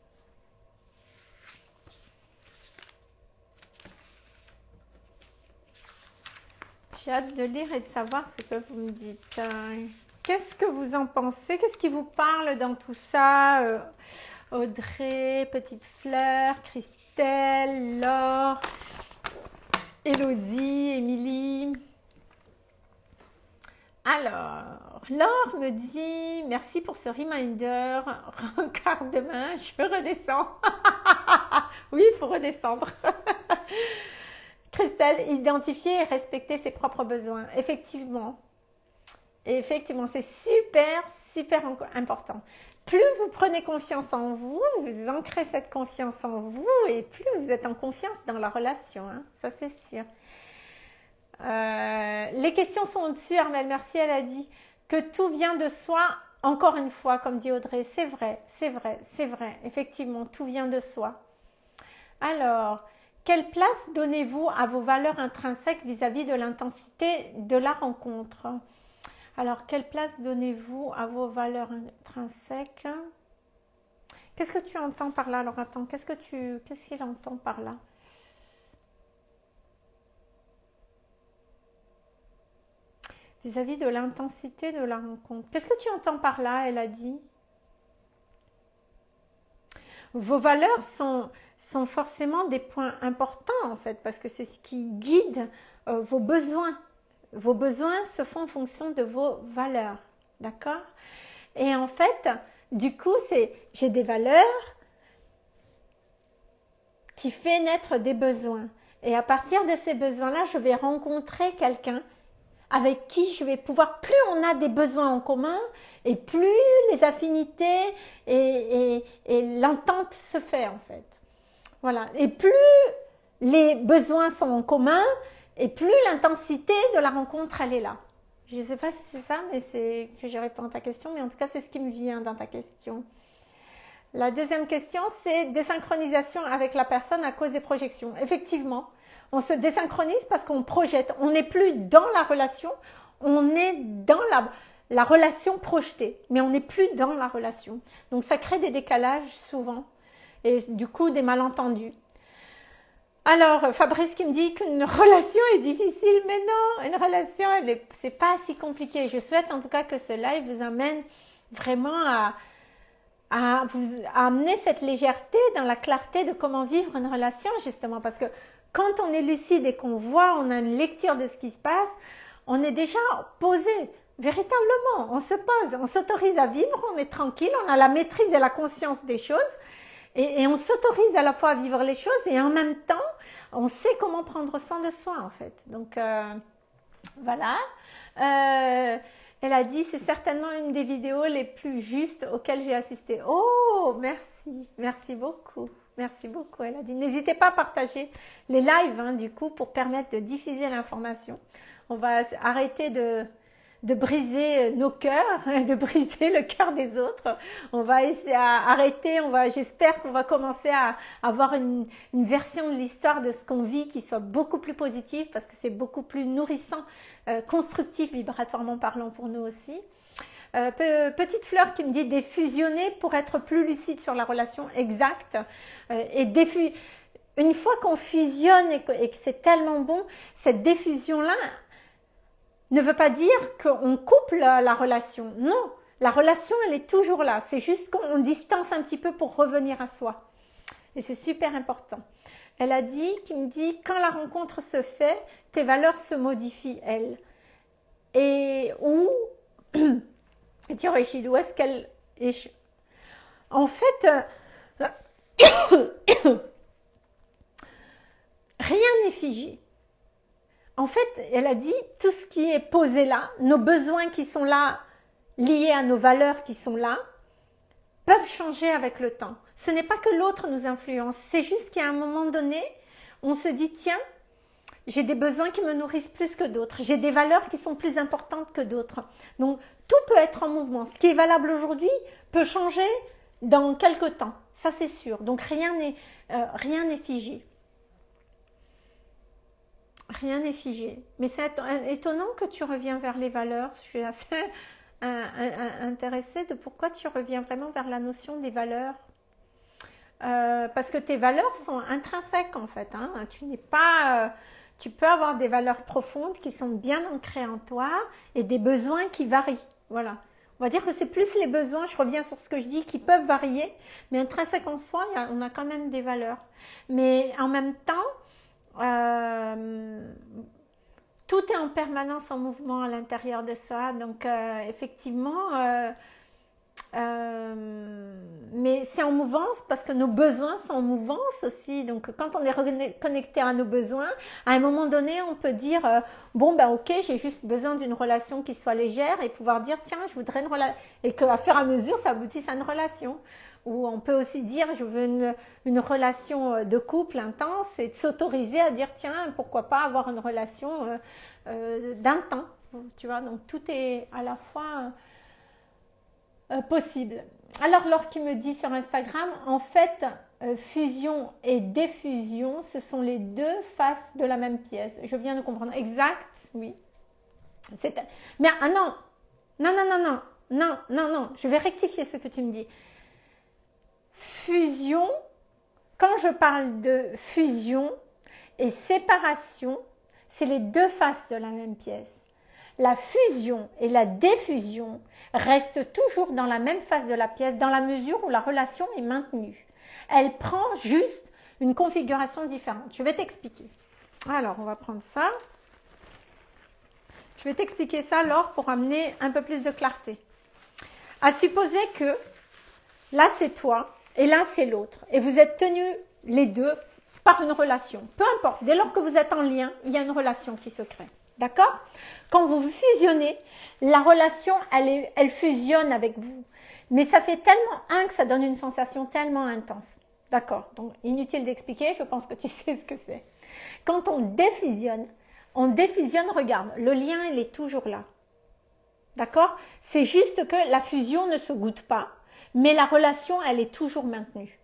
J'ai hâte de lire et de savoir ce que vous me dites. Qu'est-ce que vous en pensez? Qu'est-ce qui vous parle dans tout ça? Euh, Audrey, Petite Fleur, Christelle, Laure, Elodie, Émilie. Alors, Laure me dit merci pour ce reminder. Regarde demain, je redescends. oui, il faut redescendre. Christelle, identifier et respecter ses propres besoins. Effectivement. effectivement, c'est super, super important plus vous prenez confiance en vous, vous ancrez cette confiance en vous et plus vous êtes en confiance dans la relation, hein. ça c'est sûr. Euh, les questions sont au-dessus, Armel, merci, elle a dit que tout vient de soi, encore une fois, comme dit Audrey, c'est vrai, c'est vrai, c'est vrai, effectivement, tout vient de soi. Alors, quelle place donnez-vous à vos valeurs intrinsèques vis-à-vis de l'intensité de la rencontre? Alors, quelle place donnez-vous à vos valeurs intrinsèques? Qu'est-ce que tu entends par là? Alors, attends, qu'est-ce que tu, qu'est-ce qu'il entend par là? Vis-à-vis de l'intensité de la rencontre. Qu'est-ce que tu entends par là? Elle a dit. Vos valeurs sont, sont forcément des points importants en fait, parce que c'est ce qui guide euh, vos besoins vos besoins se font en fonction de vos valeurs. D'accord? Et en fait, du coup, c'est j'ai des valeurs qui fait naître des besoins. Et à partir de ces besoins-là, je vais rencontrer quelqu'un avec qui je vais pouvoir, plus on a des besoins en commun, et plus les affinités et, et l'entente se fait en fait. Voilà. Et plus les besoins sont en commun, et plus l'intensité de la rencontre, elle est là. Je ne sais pas si c'est ça, mais c'est que je réponds à ta question, mais en tout cas, c'est ce qui me vient dans ta question. La deuxième question, c'est désynchronisation avec la personne à cause des projections. Effectivement, on se désynchronise parce qu'on projette. On n'est plus dans la relation, on est dans la, la relation projetée, mais on n'est plus dans la relation. Donc ça crée des décalages souvent et du coup des malentendus. Alors, Fabrice qui me dit qu'une relation est difficile, mais non, une relation, c'est pas si compliqué. Je souhaite en tout cas que ce live vous amène vraiment à, à vous amener cette légèreté dans la clarté de comment vivre une relation, justement, parce que quand on est lucide et qu'on voit, on a une lecture de ce qui se passe, on est déjà posé véritablement, on se pose, on s'autorise à vivre, on est tranquille, on a la maîtrise et la conscience des choses et, on s'autorise à la fois à vivre les choses et en même temps, on sait comment prendre soin de soi en fait. Donc euh, voilà. Euh, elle a dit c'est certainement une des vidéos les plus justes auxquelles j'ai assisté. Oh, merci, merci beaucoup. Merci beaucoup. Elle a dit n'hésitez pas à partager les lives hein, du coup pour permettre de diffuser l'information. On va arrêter de, de briser nos cœurs, de briser le cœur des autres. On va essayer à arrêter, on va, j'espère qu'on va commencer à avoir une, version de l'histoire de ce qu'on vit qui soit beaucoup plus positive parce que c'est beaucoup plus nourrissant, euh, constructif vibratoirement parlant pour nous aussi. Euh, petite fleur qui me dit défusionner pour être plus lucide sur la relation exacte euh, et une fois qu'on fusionne et que c'est tellement bon, cette diffusion-là, ne veut pas dire qu'on coupe la, relation. Non, la relation, elle est toujours là. C'est juste qu'on distance un petit peu pour revenir à soi. Et c'est super important. Elle a dit, qui me dit, quand la rencontre se fait, tes valeurs se modifient, elles. Et où, et où est-ce qu'elle En fait, rien n'est figé. En fait, elle a dit tout ce qui est posé là, nos besoins qui sont là, liés à nos valeurs qui sont là, peuvent changer avec le temps. Ce n'est pas que l'autre nous influence, c'est juste qu'à un moment donné, on se dit tiens, j'ai des besoins qui me nourrissent plus que d'autres, j'ai des valeurs qui sont plus importantes que d'autres. Donc tout peut être en mouvement. Ce qui est valable aujourd'hui peut changer dans quelques temps, ça c'est sûr. Donc rien n'est euh, figé. Rien n'est figé. Mais c'est étonnant que tu reviens vers les valeurs. Je suis assez intéressée de pourquoi tu reviens vraiment vers la notion des valeurs. Euh, parce que tes valeurs sont intrinsèques en fait. Hein. Tu n'es pas... Euh, tu peux avoir des valeurs profondes qui sont bien ancrées en toi et des besoins qui varient. Voilà. On va dire que c'est plus les besoins, je reviens sur ce que je dis, qui peuvent varier, mais intrinsèque en soi, on a quand même des valeurs. Mais en même temps, euh, tout est en permanence en mouvement à l'intérieur de ça. Donc, euh, effectivement, euh, mais c'est en mouvance parce que nos besoins sont en mouvance aussi. Donc, quand on est connecté à nos besoins, à un moment donné, on peut dire bon ben ok, j'ai juste besoin d'une relation qui soit légère et pouvoir dire tiens, je voudrais une relation et qu'à fur et à mesure, ça aboutisse à une relation. Ou on peut aussi dire je veux une, relation de couple intense et de s'autoriser à dire tiens, pourquoi pas avoir une relation euh, d'un temps. Tu vois, donc tout est à la fois euh, possible. Alors, Laure qui me dit sur Instagram, en fait, euh, fusion et diffusion, ce sont les deux faces de la même pièce. Je viens de comprendre. Exact, oui. Mais ah non, non, non, non, non, non, non, non, je vais rectifier ce que tu me dis. Fusion, quand je parle de fusion et séparation, c'est les deux faces de la même pièce. La fusion et la diffusion restent toujours dans la même face de la pièce dans la mesure où la relation est maintenue. Elle prend juste une configuration différente. Je vais t'expliquer. Alors, on va prendre ça. Je vais t'expliquer ça, Laure, pour amener un peu plus de clarté. À supposer que là, c'est toi et là, c'est l'autre. Et vous êtes tenus les deux par une relation. Peu importe, dès lors que vous êtes en lien, il y a une relation qui se crée. D'accord? Quand vous fusionnez, la relation, elle, elle fusionne avec vous. Mais ça fait tellement un que ça donne une sensation tellement intense. D'accord? Donc, inutile d'expliquer, je pense que tu sais ce que c'est. Quand on défusionne, on défusionne, regarde, le lien, il est toujours là. D'accord? C'est juste que la fusion ne se goûte pas, mais la relation, elle est toujours maintenue.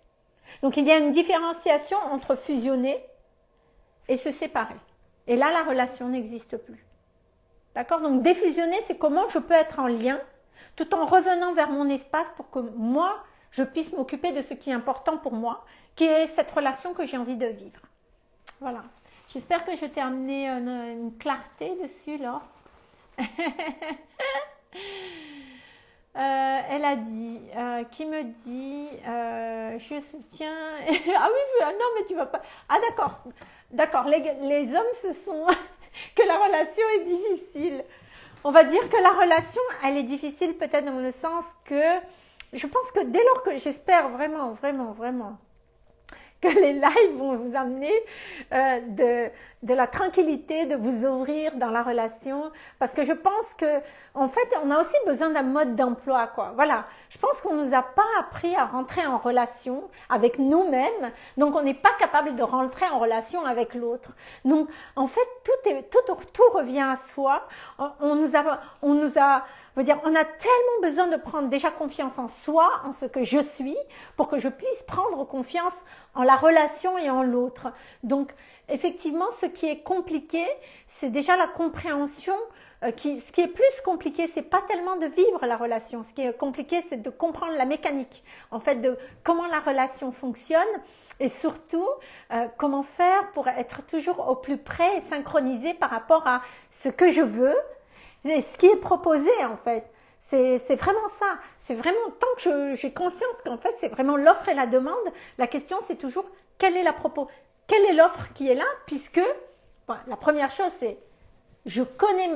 Donc il y a une différenciation entre fusionner et se séparer. Et là, la relation n'existe plus. D'accord? Donc défusionner, c'est comment je peux être en lien tout en revenant vers mon espace pour que moi, je puisse m'occuper de ce qui est important pour moi, qui est cette relation que j'ai envie de vivre. Voilà. J'espère que je t'ai amené une, une clarté dessus, là. Euh, elle a dit, euh, qui me dit, euh, je soutiens. ah oui, non, mais tu vas pas. Ah d'accord, d'accord. Les, les, hommes, ce sont que la relation est difficile. On va dire que la relation, elle est difficile peut-être dans le sens que je pense que dès lors que j'espère vraiment, vraiment, vraiment que les lives vont vous amener euh, de, de la tranquillité, de vous ouvrir dans la relation, parce que je pense que en fait, on a aussi besoin d'un mode d'emploi, quoi. Voilà. Je pense qu'on nous a pas appris à rentrer en relation avec nous-mêmes, donc on n'est pas capable de rentrer en relation avec l'autre. Donc, en fait, tout est, tout, tout revient à soi. On nous a, on nous a, dire, on a tellement besoin de prendre déjà confiance en soi, en ce que je suis, pour que je puisse prendre confiance en la relation et en l'autre. Donc, effectivement, ce qui est compliqué, c'est déjà la compréhension. Euh, qui, ce qui est plus compliqué, c'est pas tellement de vivre la relation. Ce qui est compliqué, c'est de comprendre la mécanique, en fait, de comment la relation fonctionne et surtout euh, comment faire pour être toujours au plus près et synchronisé par rapport à ce que je veux et ce qui est proposé en fait. C'est vraiment ça. C'est vraiment, tant que j'ai conscience qu'en fait, c'est vraiment l'offre et la demande, la question c'est toujours quelle est la propos, quelle est l'offre qui est là, puisque la première chose c'est je connais,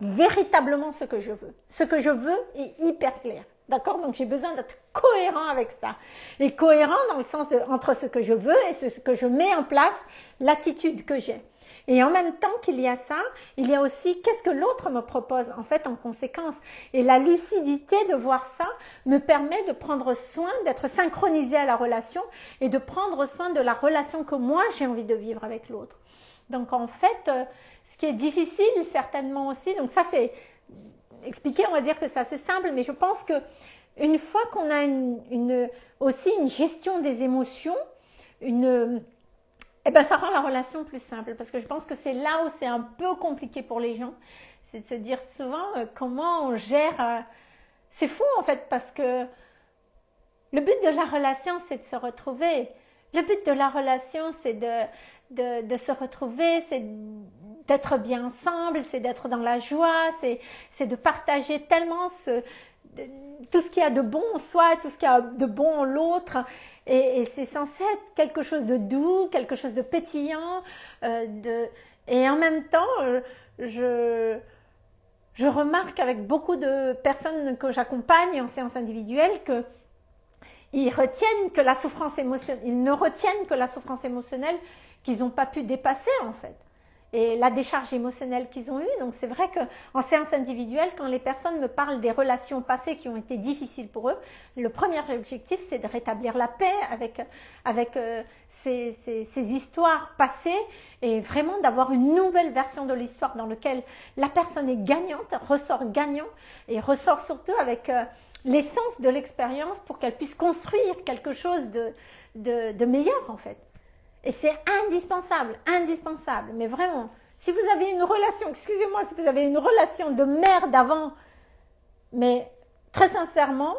véritablement ce que je veux. Ce que je veux est hyper clair. D'accord? Donc j'ai besoin d'être cohérent avec ça. Et cohérent dans le sens de entre ce que je veux et ce que je mets en place, l'attitude que j'ai. Et en même temps qu'il y a ça, il y a aussi qu'est-ce que l'autre me propose en fait en conséquence. Et la lucidité de voir ça me permet de prendre soin, d'être synchronisé à la relation et de prendre soin de la relation que moi j'ai envie de vivre avec l'autre. Donc en fait, euh, ce qui est difficile certainement aussi, donc ça c'est expliquer, on va dire que c'est assez simple, mais je pense que une fois qu'on a une, aussi une gestion des émotions, une eh ben, ça rend la relation plus simple parce que je pense que c'est là où c'est un peu compliqué pour les gens. C'est de se dire souvent euh, comment on gère. Euh, c'est fou en fait parce que le but de la relation, c'est de se retrouver. Le but de la relation, c'est de, de, se retrouver, c'est d'être bien ensemble, c'est d'être dans la joie, c'est de partager tellement tout ce qu'il y a de bon en soi, tout ce qu'il y a de bon en l'autre. Et, c'est censé être quelque chose de doux, quelque chose de pétillant. Euh. Et en même temps, euh, je, je remarque avec beaucoup de personnes que j'accompagne en séance individuelle que ils retiennent que la souffrance émotionnelle, ils ne retiennent que la souffrance émotionnelle qu'ils n'ont pas pu dépasser en fait et la décharge émotionnelle qu'ils ont eue. Donc c'est vrai qu'en séance individuelle, quand les personnes me parlent des relations passées qui ont été difficiles pour eux, le premier objectif c'est de rétablir la paix avec, avec euh, ces, ces, ces, histoires passées et vraiment d'avoir une nouvelle version de l'histoire dans laquelle la personne est gagnante, ressort gagnant et ressort surtout avec euh, l'essence de l'expérience pour qu'elle puisse construire quelque chose de, de, de meilleur en fait. Et c'est indispensable, indispensable, mais vraiment. Si vous avez une relation, excusez-moi, si vous avez une relation de merde avant, mais très sincèrement,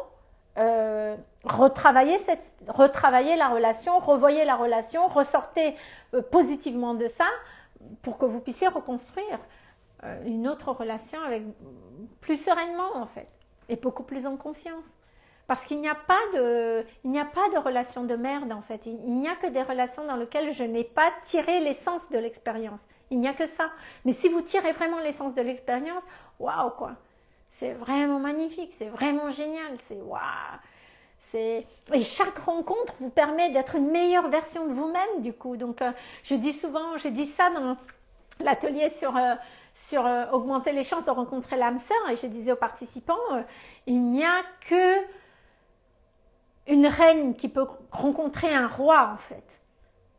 euh, retravaillez, cette, la relation, revoyez la relation, ressortez euh, positivement de ça pour que vous puissiez reconstruire euh, une autre relation avec plus sereinement en fait et beaucoup plus en confiance. Parce qu'il n'y a pas de, il n'y a pas de relation de merde en fait. Il, n'y a que des relations dans lesquelles je n'ai pas tiré l'essence de l'expérience. Il n'y a que ça. Mais si vous tirez vraiment l'essence de l'expérience, waouh quoi. C'est vraiment magnifique, c'est vraiment génial, c'est waouh. Et chaque rencontre vous permet d'être une meilleure version de vous-même du coup. Donc euh, je dis souvent, j'ai dit ça dans l'atelier sur euh, sur euh, augmenter les chances de rencontrer l'âme sœur et je disais aux participants, il n'y a que une reine qui peut rencontrer un roi en fait.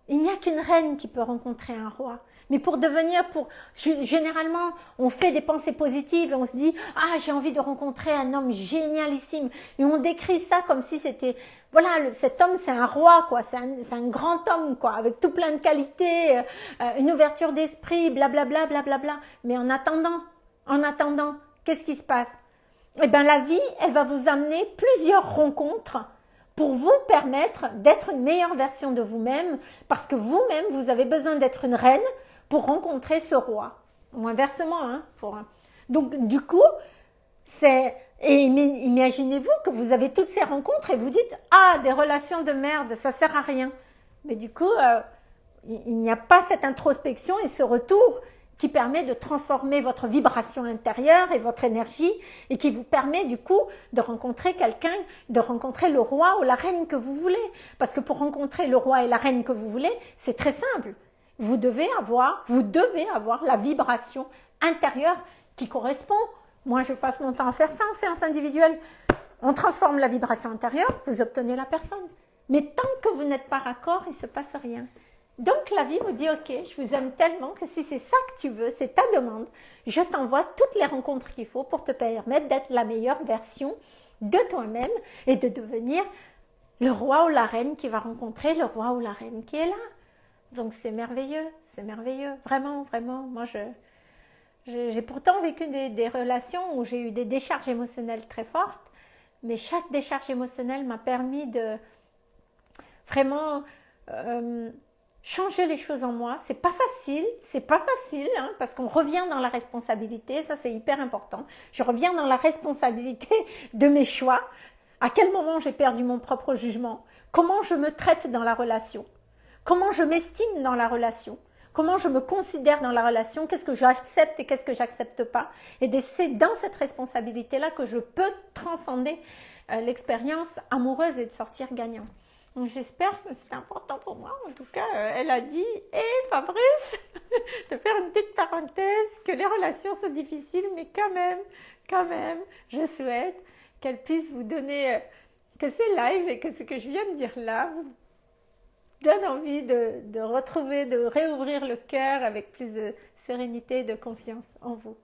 Il n'y a qu'une reine qui peut rencontrer un roi. Mais pour devenir, pour généralement, on fait des pensées positives et on se dit ah j'ai envie de rencontrer un homme génialissime et on décrit ça comme si c'était voilà cet homme c'est un roi quoi, c'est un, grand homme quoi, avec tout plein de qualités, euh, une ouverture d'esprit, blablabla blablabla. Mais en attendant, en attendant, qu'est-ce qui se passe? Eh bien la vie, elle va vous amener plusieurs rencontres pour vous permettre d'être une meilleure version de vous-même, parce que vous-même, vous avez besoin d'être une reine pour rencontrer ce roi. Ou inversement, hein, pour... Donc, du coup, c'est... Et imaginez-vous que vous avez toutes ces rencontres et vous dites « Ah, des relations de merde, ça sert à rien. » Mais du coup, euh, il n'y a pas cette introspection et ce retour qui permet de transformer votre vibration intérieure et votre énergie et qui vous permet du coup de rencontrer quelqu'un, de rencontrer le roi ou la reine que vous voulez. Parce que pour rencontrer le roi et la reine que vous voulez, c'est très simple. Vous devez avoir, vous devez avoir la vibration intérieure qui correspond. Moi, je passe mon temps à faire ça en séance individuelle. On transforme la vibration intérieure, vous obtenez la personne. Mais tant que vous n'êtes pas raccord, il ne se passe rien. Donc la vie vous dit, ok, je vous aime tellement que si c'est ça que tu veux, c'est ta demande, je t'envoie toutes les rencontres qu'il faut pour te permettre d'être la meilleure version de toi-même et de devenir le roi ou la reine qui va rencontrer le roi ou la reine qui est là. Donc c'est merveilleux, c'est merveilleux, vraiment, vraiment. Moi, je, j'ai pourtant vécu des, relations où j'ai eu des décharges émotionnelles très fortes, mais chaque décharge émotionnelle m'a permis de vraiment euh, changer les choses en moi. C'est pas facile, c'est pas facile, hein, parce qu'on revient dans la responsabilité, ça c'est hyper important. Je reviens dans la responsabilité de mes choix. À quel moment j'ai perdu mon propre jugement? Comment je me traite dans la relation? Comment je m'estime dans la relation? Comment je me considère dans la relation? Qu'est-ce que j'accepte et qu'est-ce que j'accepte pas? Et c'est dans cette responsabilité-là que je peux transcender euh, l'expérience amoureuse et de sortir gagnant. Donc j'espère que c'est important pour moi. En tout cas, euh, elle a dit, hé hey, Fabrice, de faire une petite parenthèse, que les relations sont difficiles, mais quand même, quand même, je souhaite qu'elle puisse vous donner, euh, que c'est live et que ce que je viens de dire là vous donne envie de, de retrouver, de réouvrir le cœur avec plus de sérénité et de confiance en vous.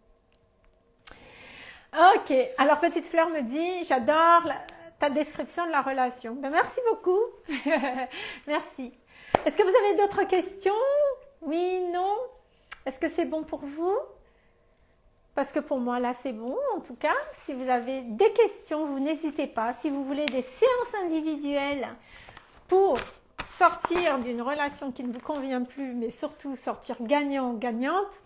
Ok, alors Petite Fleur me dit, j'adore ta description de la relation. Ben, merci beaucoup. merci. Est-ce que vous avez d'autres questions? Oui, non? Est-ce que c'est bon pour vous? Parce que pour moi, là, c'est bon. En tout cas, si vous avez des questions, vous n'hésitez pas. Si vous voulez des séances individuelles pour sortir d'une relation qui ne vous convient plus, mais surtout sortir gagnant-gagnante,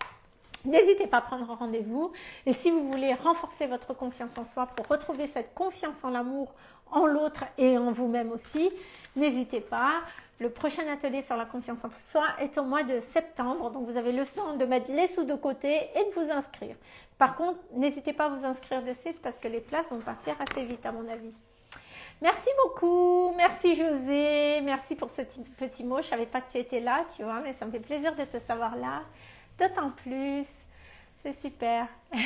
n'hésitez pas à prendre rendez-vous. Et si vous voulez renforcer votre confiance en soi pour retrouver cette confiance en l'amour, en l'autre et en vous-même aussi, n'hésitez pas. Le prochain atelier sur la confiance en soi est au mois de septembre, donc vous avez le temps de mettre les sous de côté et de vous inscrire. Par contre, n'hésitez pas à vous inscrire de suite parce que les places vont partir assez vite à mon avis. Merci beaucoup, merci José, merci pour ce petit mot. Je ne savais pas que tu étais là, tu vois, mais ça me fait plaisir de te savoir là. D'autant plus, c'est super.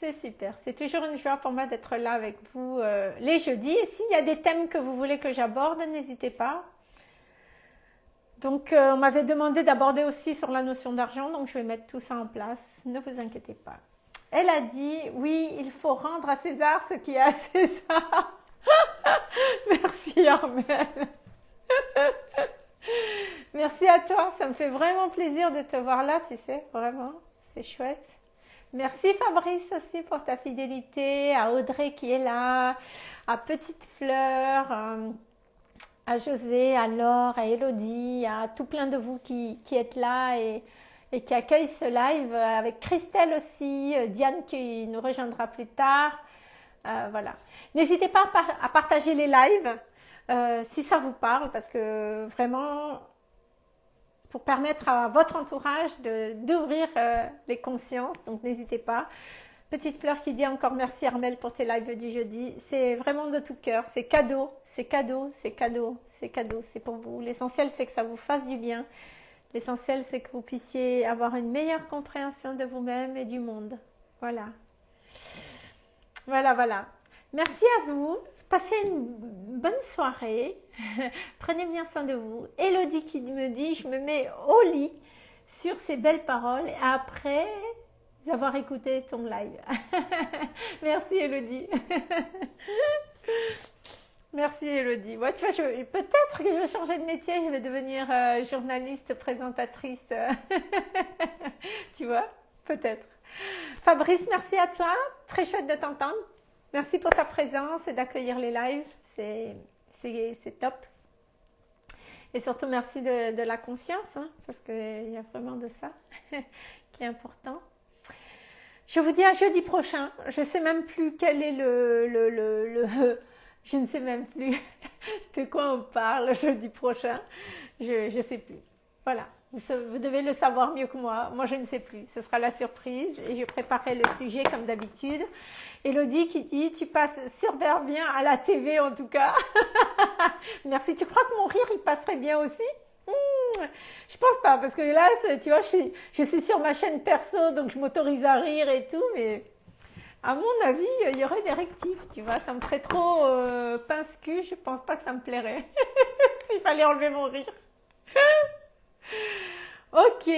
C'est super. C'est toujours une joie pour moi d'être là avec vous euh, les jeudis. Et s'il y a des thèmes que vous voulez que j'aborde, n'hésitez pas. Donc, euh, on m'avait demandé d'aborder aussi sur la notion d'argent, donc je vais mettre tout ça en place. Ne vous inquiétez pas. Elle a dit, oui, il faut rendre à César ce qui est à César. Merci Armel. Merci à toi, ça me fait vraiment plaisir de te voir là, tu sais, vraiment, c'est chouette. Merci Fabrice aussi pour ta fidélité, à Audrey qui est là, à Petite Fleur, euh, à José, à Laure, à Elodie, à tout plein de vous qui, êtes là et, qui accueillent ce live, avec Christelle aussi, euh, Diane qui nous rejoindra plus tard. Euh, voilà. N'hésitez pas à, partager les lives si ça vous parle parce que vraiment pour permettre à votre entourage d'ouvrir euh, les consciences. Donc n'hésitez pas. Petite fleur qui dit encore merci Armel pour tes lives du jeudi. C'est vraiment de tout cœur. C'est cadeau, c'est cadeau, c'est cadeau, c'est cadeau. C'est pour vous. L'essentiel c'est que ça vous fasse du bien. L'essentiel c'est que vous puissiez avoir une meilleure compréhension de vous-même et du monde. Voilà. Voilà, voilà. Merci à vous. Passez une bonne soirée. Prenez bien soin de vous. Elodie qui me dit, je me mets au lit sur ces belles paroles après avoir écouté ton live. Merci Elodie. Merci Elodie. Moi, tu vois, peut-être que je vais changer de métier, je vais devenir euh, journaliste, présentatrice. tu vois, peut-être. Fabrice, merci à toi. Très chouette de t'entendre. Merci pour ta présence et d'accueillir les lives. C'est top. Et surtout, merci de, la confiance, hein, parce qu'il y a vraiment de ça qui est important. Je vous dis à jeudi prochain. Je ne sais même plus quel est le, le, le, Je ne sais même plus de quoi on parle jeudi prochain. Je ne sais plus. Voilà. Vous, devez le savoir mieux que moi. Moi, je ne sais plus. Ce sera la surprise et je préparerai le sujet comme d'habitude. Elodie qui dit, tu passes super bien à la TV en tout cas. Merci. Tu crois que mon rire, il passerait bien aussi? Hmm, Je pense pas parce que là, tu vois, je suis, sur ma chaîne perso, donc je m'autorise à rire et tout, mais à mon avis, il y aurait des rectifs, tu vois. Ça me ferait trop euh, pince-cul. Je pense pas que ça me plairait s'il fallait enlever mon rire. ok.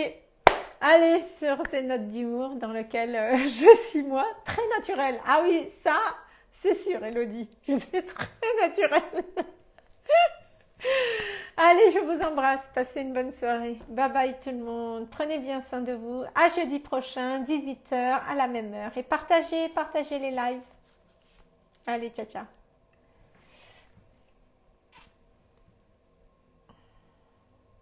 Allez, sur ces notes d'humour dans lesquelles euh, je suis moi, très naturelle. Ah oui, ça, c'est sûr, Elodie. Je suis très naturelle. Allez, je vous embrasse. Passez une bonne soirée. Bye bye tout le monde. Prenez bien soin de vous. À jeudi prochain, 18h, à la même heure. Et partagez, partagez les lives. Allez, ciao, ciao.